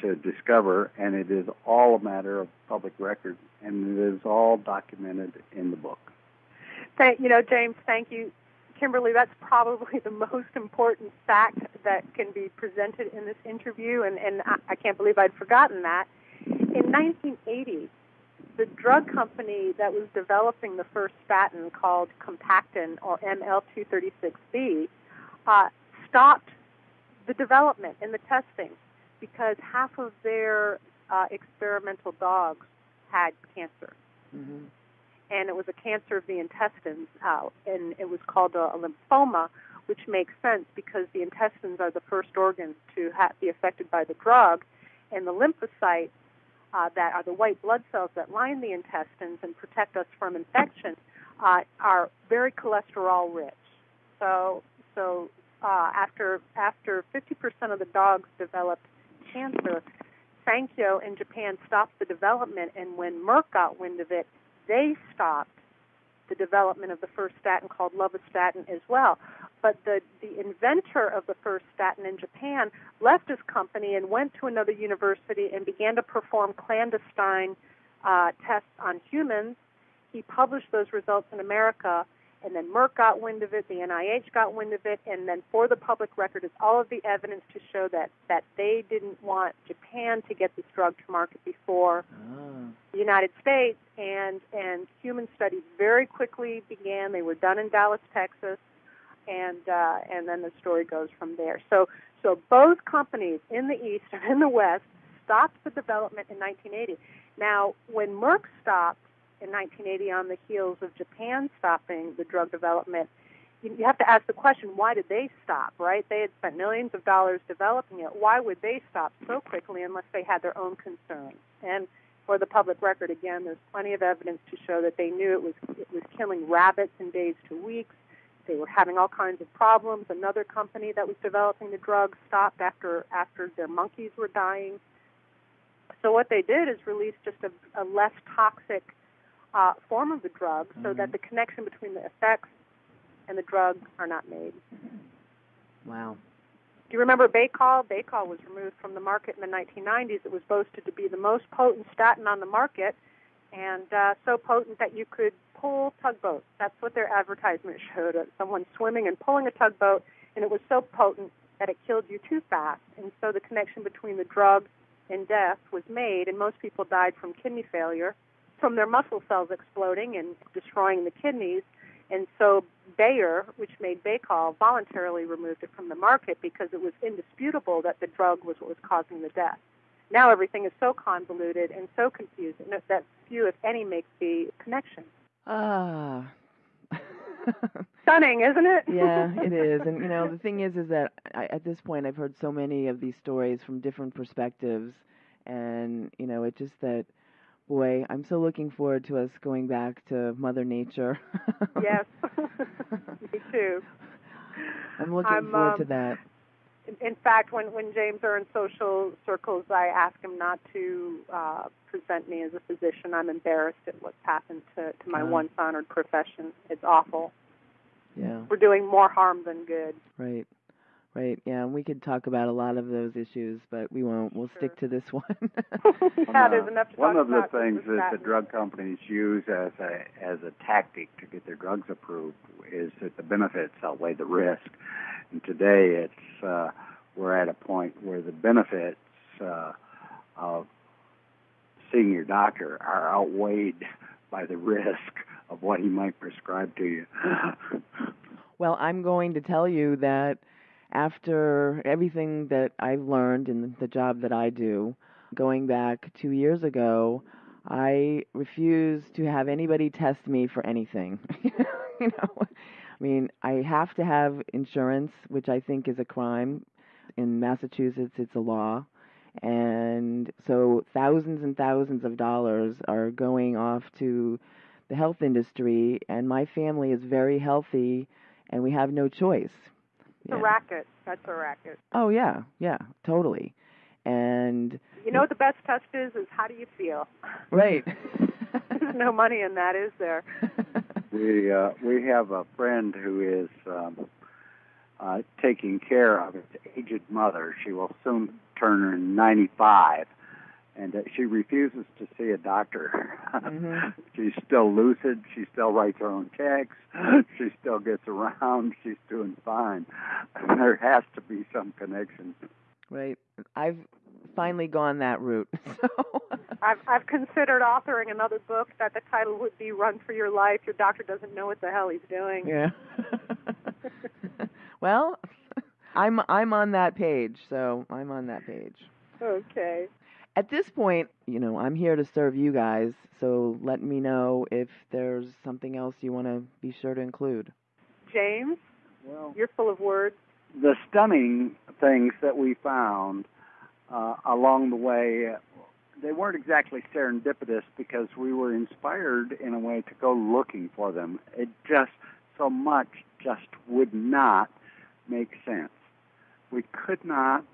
to discover, and it is all a matter of public record, and it is all documented in the book. Thank you know, James. Thank you, Kimberly. That's probably the most important fact that can be presented in this interview, and and I, I can't believe I'd forgotten that. In 1980, the drug company that was developing the first statin called Compactin or ML236B uh, stopped the development and the testing because half of their uh, experimental dogs had cancer. Mm-hmm. And it was a cancer of the intestines, uh, and it was called a, a lymphoma, which makes sense because the intestines are the first organs to ha- be affected by the drug, and the lymphocytes uh, that are the white blood cells that line the intestines and protect us from infection uh, are very cholesterol rich. So, so uh, after after 50% of the dogs developed cancer, Sankyo in Japan stopped the development, and when Merck got wind of it, they stopped the development of the first statin called lovastatin as well. But the, the inventor of the first statin in Japan left his company and went to another university and began to perform clandestine uh, tests on humans. He published those results in America, and then Merck got wind of it, the NIH got wind of it, and then for the public record is all of the evidence to show that, that they didn't want Japan to get this drug to market before oh. the United States, and, and human studies very quickly began. They were done in Dallas, Texas and uh, and then the story goes from there. So so both companies in the east and in the west stopped the development in 1980. Now, when Merck stopped in 1980 on the heels of Japan stopping the drug development, you, you have to ask the question: Why did they stop? Right? They had spent millions of dollars developing it. Why would they stop so quickly unless they had their own concerns? And for the public record, again, there's plenty of evidence to show that they knew it was it was killing rabbits in days to weeks they were having all kinds of problems. Another company that was developing the drug stopped after after their monkeys were dying. So what they did is release just a, a less toxic uh, form of the drug, so mm-hmm. that the connection between the effects and the drug are not made. Wow. Do you remember Baycol? Baycol was removed from the market in the 1990s. It was boasted to be the most potent statin on the market, and uh, so potent that you could pull tugboats. That's what their advertisement showed. Uh, someone swimming and pulling a tugboat, and it was so potent that it killed you too fast. And so the connection between the drug and death was made, and most people died from kidney failure, from their muscle cells exploding and destroying the kidneys. And so Bayer, which made Baycol, voluntarily removed it from the market because it was indisputable that the drug was what was causing the death. Now everything is so convoluted and so confusing that few, if any, make the connection. Ah. Stunning, isn't it? yeah, it is. And you know, the thing is, is that I, at this point, I've heard so many of these stories from different perspectives, and you know, it's just that, boy, I'm so looking forward to us going back to Mother Nature. yes, me too. I'm looking I'm, forward um, to that. In fact, when when James are in social circles, I ask him not to uh, present me as a physician. I'm embarrassed at what's happened to to my Uh. once honored profession. It's awful. Yeah. We're doing more harm than good. Right. Right. Yeah, and we could talk about a lot of those issues, but we won't. We'll stick to this one. yeah, there's enough to One talk of the things that the drug companies use as a as a tactic to get their drugs approved is that the benefits outweigh the risk. And today, it's uh, we're at a point where the benefits uh, of seeing your doctor are outweighed by the risk of what he might prescribe to you. Well, I'm going to tell you that after everything that I've learned in the job that I do, going back two years ago, I refuse to have anybody test me for anything. you know, I mean, I have to have insurance, which I think is a crime. In Massachusetts, it's a law. And so thousands and thousands of dollars are going off to the health industry, and my family is very healthy, and we have no choice. It's a racket. That's a racket. Oh yeah, yeah, totally. And You know what the best test is? Is how do you feel? right. There's no money in that, is there? We uh, we have a friend who is um, uh, taking care of his aged mother. She will soon turn 95, and uh, she refuses to see a doctor. Mhm. She's still lucid. She still writes her own checks. She still gets around. She's doing fine. There has to be some connection. right. I've finally gone that route. So I've I've considered authoring another book that the title would be "Run for Your Life." Your doctor doesn't know what the hell he's doing. yeah. well, I'm I'm on that page, so I'm on that page. Okay. At this point, you know, I'm here to serve you guys, so let me know if there's something else you want to be sure to include. James, Well, you're full of words. the stunning things that we found uh, along the way, they weren't exactly serendipitous because we were inspired in a way to go looking for them. It just so much just would not make sense. We could not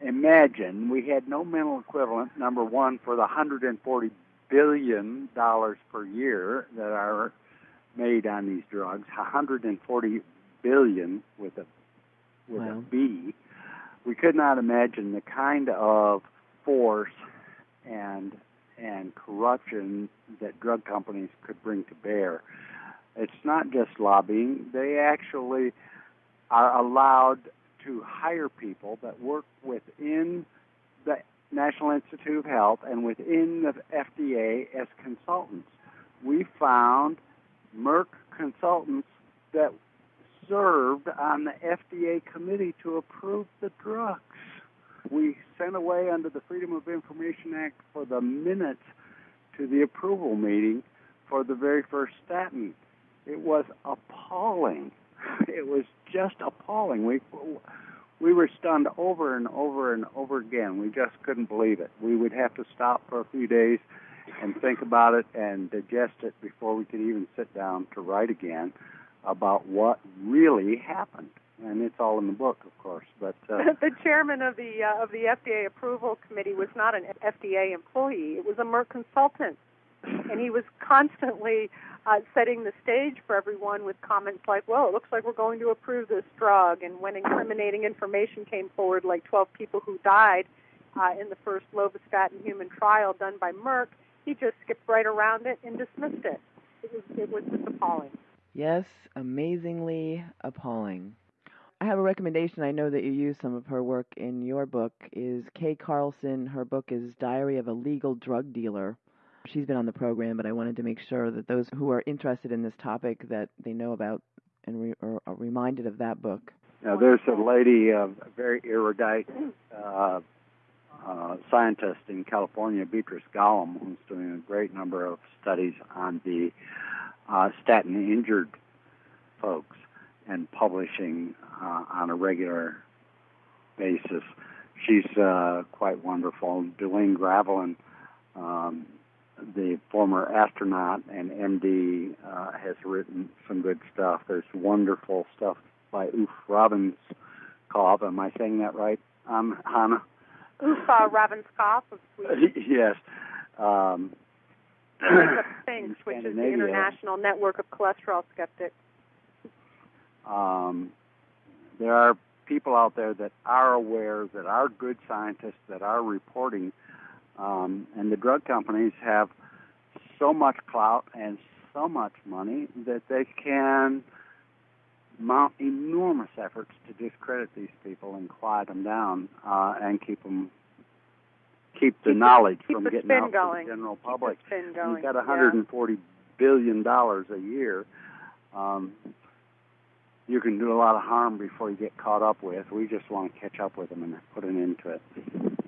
imagine. We had no mental equivalent. Number one for the 140 billion dollars per year that are made on these drugs. 140 billion with a with Wow. a B. We could not imagine the kind of force and and corruption that drug companies could bring to bear. It's not just lobbying; they actually are allowed to hire people that work within the National Institute of Health and within the FDA as consultants. We found Merck consultants that served on the FDA committee to approve the drugs. We sent away under the Freedom of Information Act for the minutes to the approval meeting for the very first statin. It was appalling. It was just appalling. We we were stunned over and over and over again. We just couldn't believe it. We would have to stop for a few days and think about it and digest it before we could even sit down to write again about what really happened. And it's all in the book, of course. But uh, the chairman of the uh, of the FDA approval committee was not an FDA employee; it was a Merck consultant, and he was constantly uh, setting the stage for everyone with comments like, "Well, it looks like we're going to approve this drug," and when incriminating information came forward, like 12 people who died uh, in the first lovastatin human trial done by Merck, he just skipped right around it and dismissed it. It was it was just appalling. Yes, amazingly appalling. I have a recommendation. I know that you use some of her work in your book. Is Kay Carlson? Her book is Diary of a Legal Drug Dealer. She's been on the program, but I wanted to make sure that those who are interested in this topic that they know about and re- are, reminded of that book. now there's a lady, uh, a very erudite uh, uh, scientist in California, Beatrice Golomb, who's doing a great number of studies on the uh, statin injured folks and publishing uh, on a regular basis. She's uh, quite wonderful. Duane Graveline, um, the former astronaut and MD, uh, has written some good stuff. There's wonderful stuff by Oof Robbins, Ravnskov. Am I saying that right, um, Hannah? Uffe Ravnskov of Sweden. yes. Um, things, which is the International Network of Cholesterol Skeptics. Um, there are people out there that are aware, that are good scientists, that are reporting, um, and the drug companies have so much clout and so much money that they can mount enormous efforts to discredit these people and quiet them down uh, and keep them keep the keep knowledge the, from the getting out going. to the general public. Keep the spin going. You've got 140 yeah. billion dollars a year. Um, you can do a lot of harm before you get caught up with. We just want to catch up with them and put an end to it.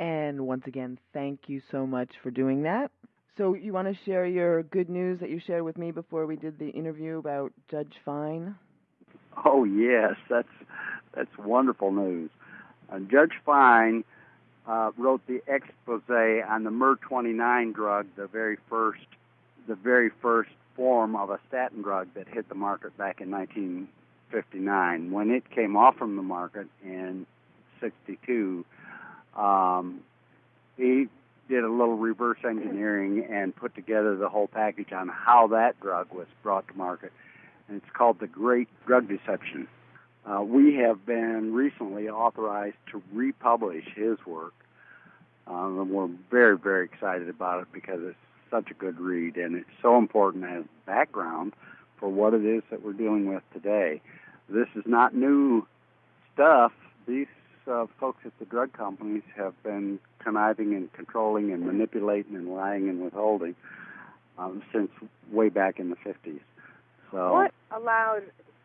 And once again, thank you so much for doing that. So, you want to share your good news that you shared with me before we did the interview about Judge Fine? Oh yes, that's that's wonderful news. Uh, Judge Fine uh, wrote the expose on the MER29 drug, the very first, the very first form of a statin drug that hit the market back in 1959. When it came off from the market in 62, um, he did a little reverse engineering and put together the whole package on how that drug was brought to market. And it's called The Great Drug Deception. Uh, we have been recently authorized to republish his work. Um, and we're very, very excited about it because it's such a good read and it's so important as background for what it is that we're dealing with today. This is not new stuff. These uh, folks at the drug companies have been conniving and controlling and manipulating and lying and withholding um, since way back in the 50s. So what allowed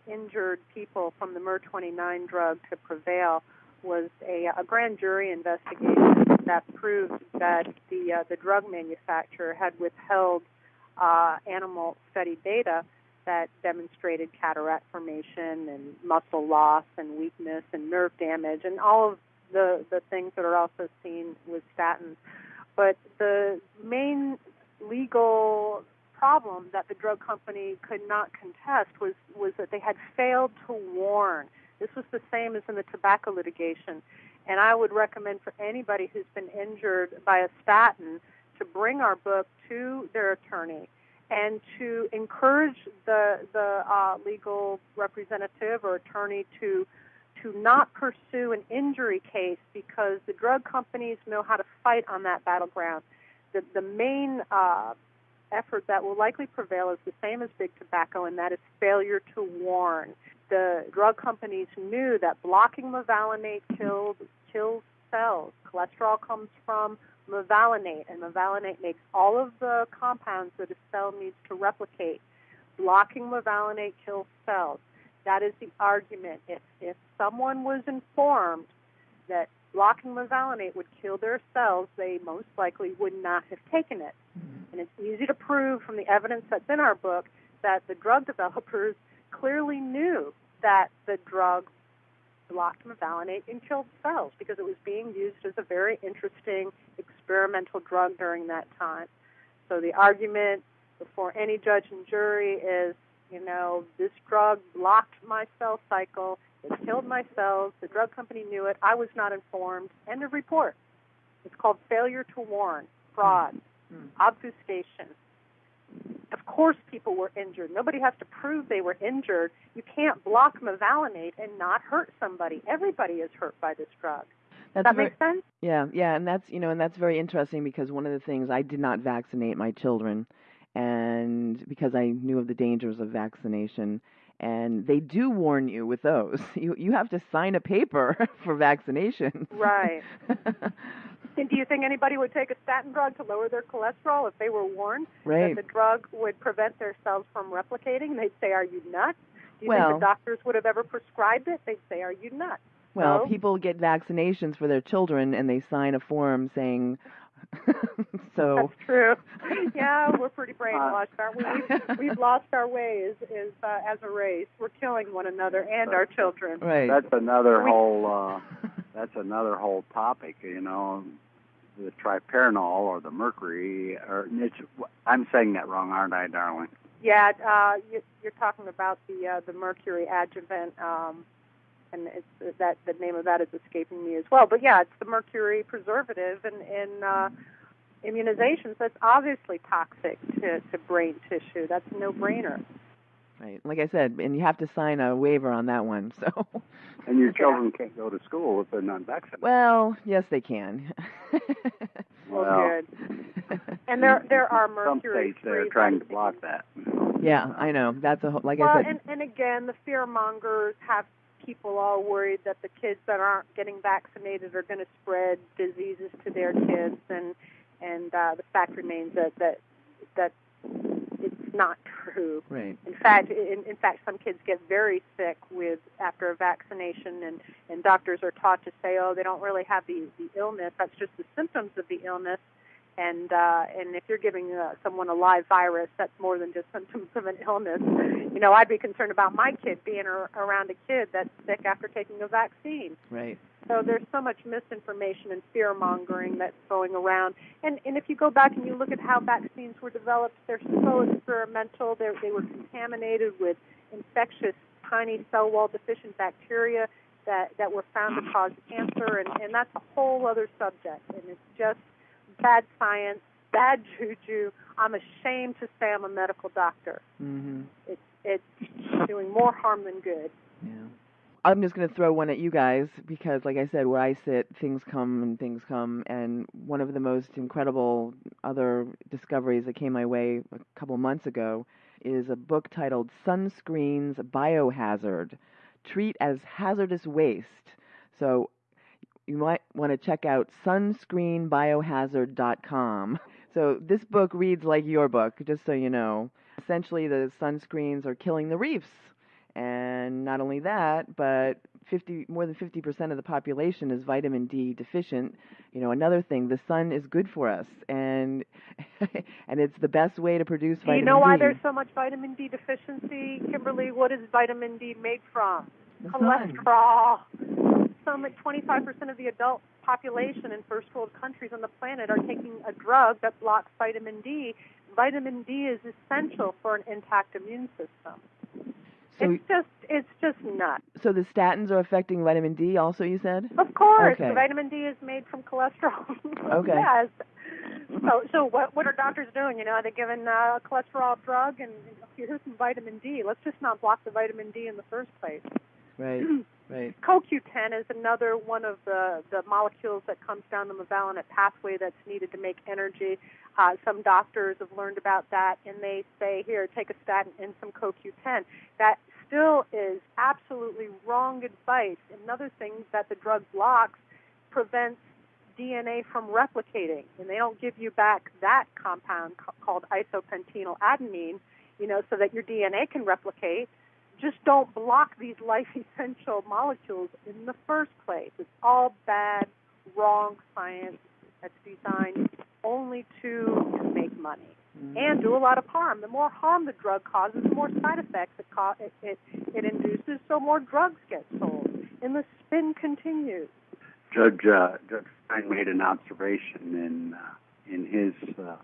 injured people from the MER29 drug to prevail was a, a grand jury investigation that proved that the uh, the drug manufacturer had withheld uh, animal study data that demonstrated cataract formation and muscle loss and weakness and nerve damage and all of the the things that are also seen with statins. But the main legal problem that the drug company could not contest was was that they had failed to warn. This was the same as in the tobacco litigation. And I would recommend for anybody who's been injured by a statin to bring our book to their attorney and to encourage the the uh, legal representative or attorney to to not pursue an injury case because the drug companies know how to fight on that battleground. The the main uh, effort that will likely prevail is the same as big tobacco, and that is failure to warn. The drug companies knew that blocking mevalonate killed kills cells. Cholesterol comes from mevalonate, and mevalonate makes all of the compounds that a cell needs to replicate. Blocking mevalonate kills cells. That is the argument. If if someone was informed that blocking mevalonate would kill their cells, they most likely would not have taken it. Mm-hmm. And it's easy to prove from the evidence that's in our book that the drug developers clearly knew that the drug blocked mevalonate and killed cells because it was being used as a very interesting experimental drug during that time. So the argument before any judge and jury is, you know, this drug blocked my cell cycle, it killed my cells, the drug company knew it, I was not informed. End of report. It's called failure to warn, fraud, mm-hmm. obfuscation. Of course, people were injured. Nobody has to prove they were injured. You can't block mevalonate and not hurt somebody. Everybody is hurt by this drug. That's that very, make sense? Yeah, yeah, and that's you know, and that's very interesting because one of the things I did not vaccinate my children, and because I knew of the dangers of vaccination, and they do warn you with those. You you have to sign a paper for vaccination. Right. And do you think anybody would take a statin drug to lower their cholesterol if they were warned right. that the drug would prevent their cells from replicating? They'd say, "Are you nuts?" Do you well, think the doctors would have ever prescribed it? They'd say, "Are you nuts?" Well, no? people get vaccinations for their children, and they sign a form saying. so that's true. Yeah, we're pretty brainwashed, aren't we? We've, we've lost our ways as uh, as a race. We're killing one another and our children. Right. That's another we, whole. Uh, that's another whole topic. You know, the triparanol or the mercury, or it's, I'm saying that wrong, aren't I, darling? Yeah, uh, you, you're talking about the uh, the mercury adjuvant um, and it's that the name of that is escaping me as well. But yeah, it's the mercury preservative in in uh, immunizations. That's obviously toxic to to brain tissue. That's a no brainer. Right. Like I said, and you have to sign a waiver on that one. So. And your children can't go to school if they're not vaccinated. Well, yes, they can. well, good. And there there are mercury. Some states they're trying to block that. Yeah, I know. That's a whole, like well, I said. and and again, the fear mongers have people all worried that the kids that aren't getting vaccinated are going to spread diseases to their kids, and and uh, the fact remains that that that it's not true. Right. In fact, in, in fact, some kids get very sick with after a vaccination, and and doctors are taught to say, oh, they don't really have the the illness. That's just the symptoms of the illness. And uh, and if you're giving uh, someone a live virus, that's more than just symptoms of an illness. You know, I'd be concerned about my kid being ar- around a kid that's sick after taking a vaccine. Right. So there's so much misinformation and fear mongering that's going around. And and if you go back and you look at how vaccines were developed, they're so experimental. They they were contaminated with infectious tiny cell wall deficient bacteria that that were found to cause cancer, and and that's a whole other subject. And it's just bad science, bad juju. I'm ashamed to say I'm a medical doctor. Mm-hmm. It's it's doing more harm than good. Yeah. I'm just going to throw one at you guys because, like I said, where I sit, things come and things come. And one of the most incredible other discoveries that came my way a couple months ago is a book titled Sunscreens Biohazard Treat as Hazardous Waste. So you might want to check out sunscreenbiohazard.com. So this book reads like your book, just so you know. Essentially, the sunscreens are killing the reefs. And not only that, but 50 more than 50% of the population is vitamin D deficient. You know, another thing, the sun is good for us and and it's the best way to produce vitamin D. you know why D. there's so much vitamin D deficiency, Kimberly? What is vitamin D made from? The Cholesterol. Some like 25% of the adult population in first world countries on the planet are taking a drug that blocks vitamin D. Vitamin D is essential for an intact immune system. So, it's just it's just nuts. so the statins are affecting vitamin D also, you said? Of course, Okay. vitamin D is made from cholesterol. Okay. yes. So, so what what are doctors doing? You know, are they giving uh, a cholesterol drug and here's some vitamin D? Let's just not block the vitamin D in the first place. Right. Right. CoQ10 is another one of the, the molecules that comes down the mevalonate pathway that's needed to make energy. Uh, some doctors have learned about that, and they say, here, take a statin and some CoQ10. That still is absolutely wrong advice. Another thing that the drug blocks prevents DNA from replicating, and they don't give you back that compound ca- called isopentenyl adenine, you know, so that your DNA can replicate just don't block these life essential molecules in the first place. It's all bad, wrong science that's designed only to, to make money and do a lot of harm. The more harm the drug causes, the more side effects it, co- it, it, it induces, so more drugs get sold. And the spin continues. Judge uh, Judge Stein made an observation in uh, in his uh,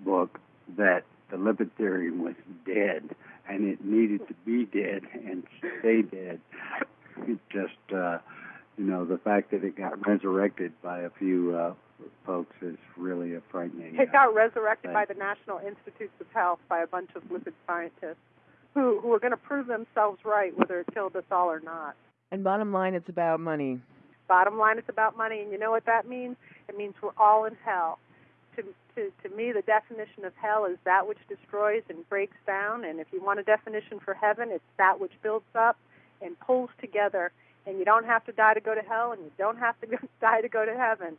book that the lipid theory was dead and it needed to be dead and stay dead. It just uh, you know the fact that it got resurrected by a few uh, folks is really a frightening. It uh, got resurrected by the National Institutes of Health by a bunch of lipid scientists who, who are going to prove themselves right whether it killed us all or not. And bottom line, it's about money. Bottom line, it's about money, and you know what that means? It means we're all in hell. To, to, to me, the definition of hell is that which destroys and breaks down, and if you want a definition for heaven, it's that which builds up and pulls together. And you don't have to die to go to hell, and you don't have to go, die to go to heaven.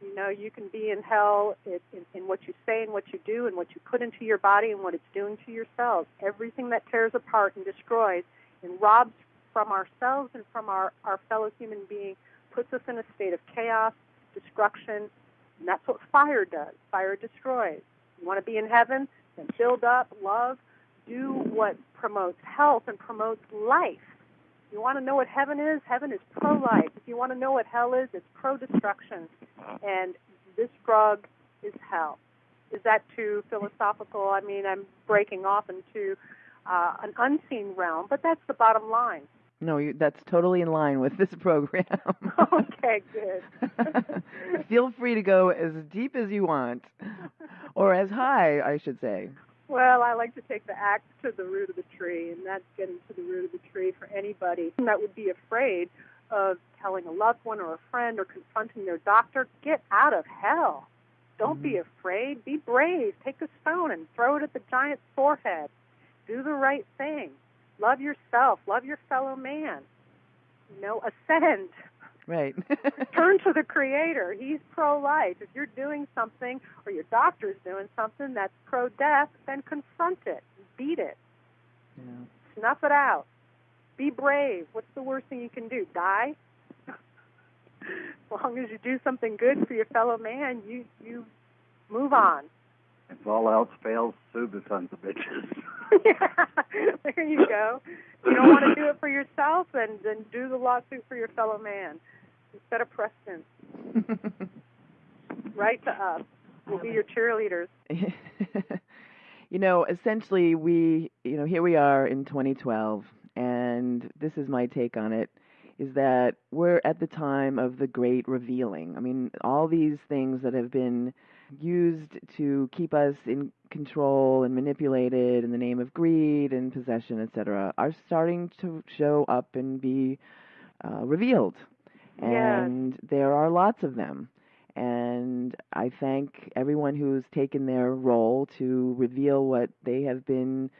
You know, you can be in hell in, in, in what you say and what you do and what you put into your body and what it's doing to your cells. Everything that tears apart and destroys and robs from ourselves and from our, our fellow human being puts us in a state of chaos, destruction, and that's what fire does. Fire destroys. You want to be in heaven? Then build up, love, do what promotes health and promotes life. You want to know what heaven is? Heaven is pro life. If you want to know what hell is, it's pro destruction. And this drug is hell. Is that too philosophical? I mean, I'm breaking off into uh, an unseen realm, but that's the bottom line. No, you, that's totally in line with this program. okay, good. Feel free to go as deep as you want, or as high, I should say. Well, I like to take the axe to the root of the tree, and that's getting to the root of the tree for anybody that would be afraid of telling a loved one or a friend or confronting their doctor. Get out of hell. Don't mm-hmm. be afraid. Be brave. Take a stone and throw it at the giant's forehead. Do the right thing. Love yourself. Love your fellow man. You know, ascend. Right. Turn to the Creator. He's pro life. If you're doing something or your doctor's doing something that's pro death, then confront it. Beat it. Yeah. Snuff it out. Be brave. What's the worst thing you can do? Die? as long as you do something good for your fellow man, you you move on. If all else fails, sue the sons of bitches. yeah, there you go. You don't want to do it for yourself, then then do the lawsuit for your fellow man set a precedent. Write to us. We'll be your cheerleaders. you know, essentially, we, you know, here we are in 2012, and this is my take on it is that we're at the time of the great revealing. I mean, all these things that have been used to keep us in control and manipulated in the name of greed and possession, etc., are starting to show up and be uh, revealed and yes. there are lots of them. And I thank everyone who's taken their role to reveal what they have been,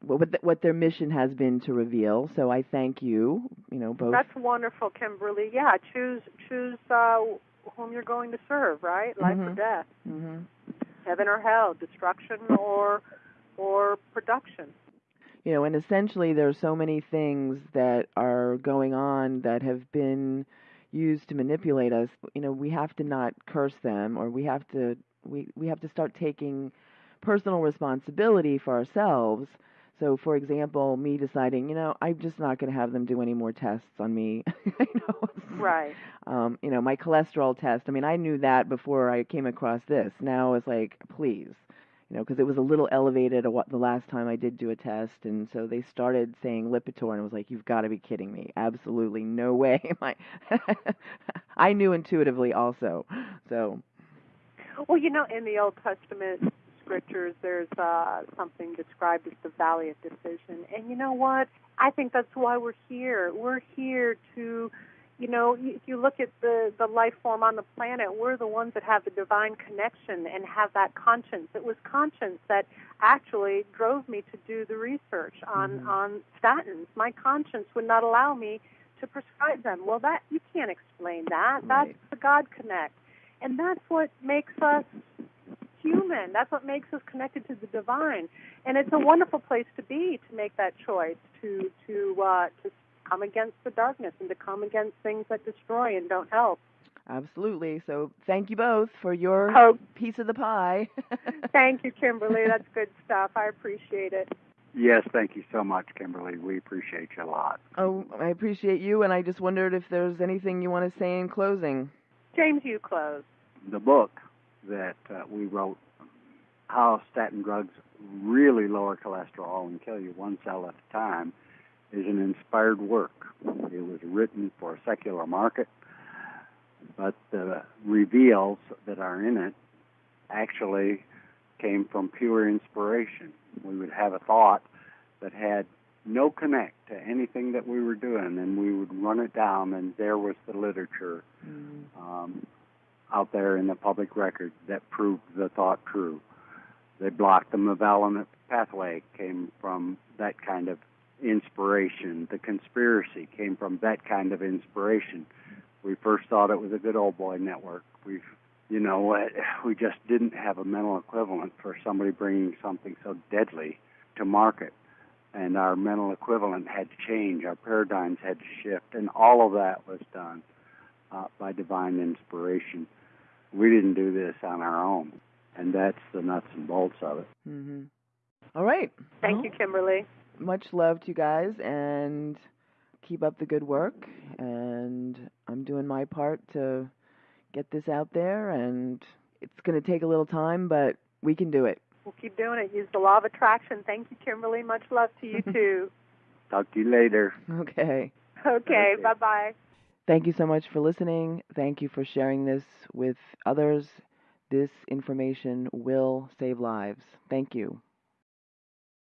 what what their mission has been to reveal. So I thank you. You know, both. That's wonderful, Kimberly. Yeah, choose choose uh, whom you're going to serve. Right, life mm-hmm. or death, mm-hmm. heaven or hell, destruction or or production you know, and essentially there are so many things that are going on that have been used to manipulate us, you know, we have to not curse them or we have to we we have to start taking personal responsibility for ourselves. So, for example, me deciding, you know, I'm just not going to have them do any more tests on me. you know, right. Um, you know, my cholesterol test. I mean, I knew that before I came across this. Now it's like, please, you know, because it was a little elevated the last time I did do a test, and so they started saying Lipitor, and I was like, "You've got to be kidding me! Absolutely no way!" Am I? I knew intuitively also, so. Well, you know, in the Old Testament scriptures, there's uh, something described as the Valley of Decision, and you know what? I think that's why we're here. We're here to you know, if you look at the, the life form on the planet, we're the ones that have the divine connection and have that conscience. It was conscience that actually drove me to do the research on, mm-hmm. on statins. My conscience would not allow me to prescribe them. Well, that you can't explain that. Right. That's the God connect. And that's what makes us human. That's what makes us connected to the divine. And it's a wonderful place to be to make that choice to to uh, to come against the darkness and to come against things that destroy and don't help. Absolutely. So thank you both for your oh. piece of the pie. thank you, Kimberly. That's good stuff. I appreciate it. Yes, thank you so much, Kimberly. We appreciate you a lot. Oh, I appreciate you, and I just wondered if there's anything you want to say in closing. James, you close. The book that uh, we wrote, How Statin Drugs Really Lower Cholesterol and Kill You One Cell at a Time, is an inspired work. It was written for a secular market, but the reveals that are in it actually came from pure inspiration. We would have a thought that had no connect to anything that we were doing, and we would run it down, and there was the literature mm. um, out there in the public record that proved the thought true. They blocked the mevalonate pathway came from that kind of inspiration. The conspiracy came from that kind of inspiration. We first thought it was a good old boy network. We, you know, we just didn't have a mental equivalent for somebody bringing something so deadly to market. And our mental equivalent had to change. Our paradigms had to shift, and all of that was done uh, by divine inspiration. We didn't do this on our own, and that's the nuts and bolts of it. Mm-hmm. All right. Thank well, you, Kimberly much love to you guys and keep up the good work. And I'm doing my part to get this out there. And it's going to take a little time, but we can do it. We'll keep doing it. Use the law of attraction. Thank you, Kimberly. Much love to you too. Talk to you later. Okay. Okay, Okay. bye bye. Thank you so much for listening. Thank you for sharing this with others. This information will save lives. Thank you.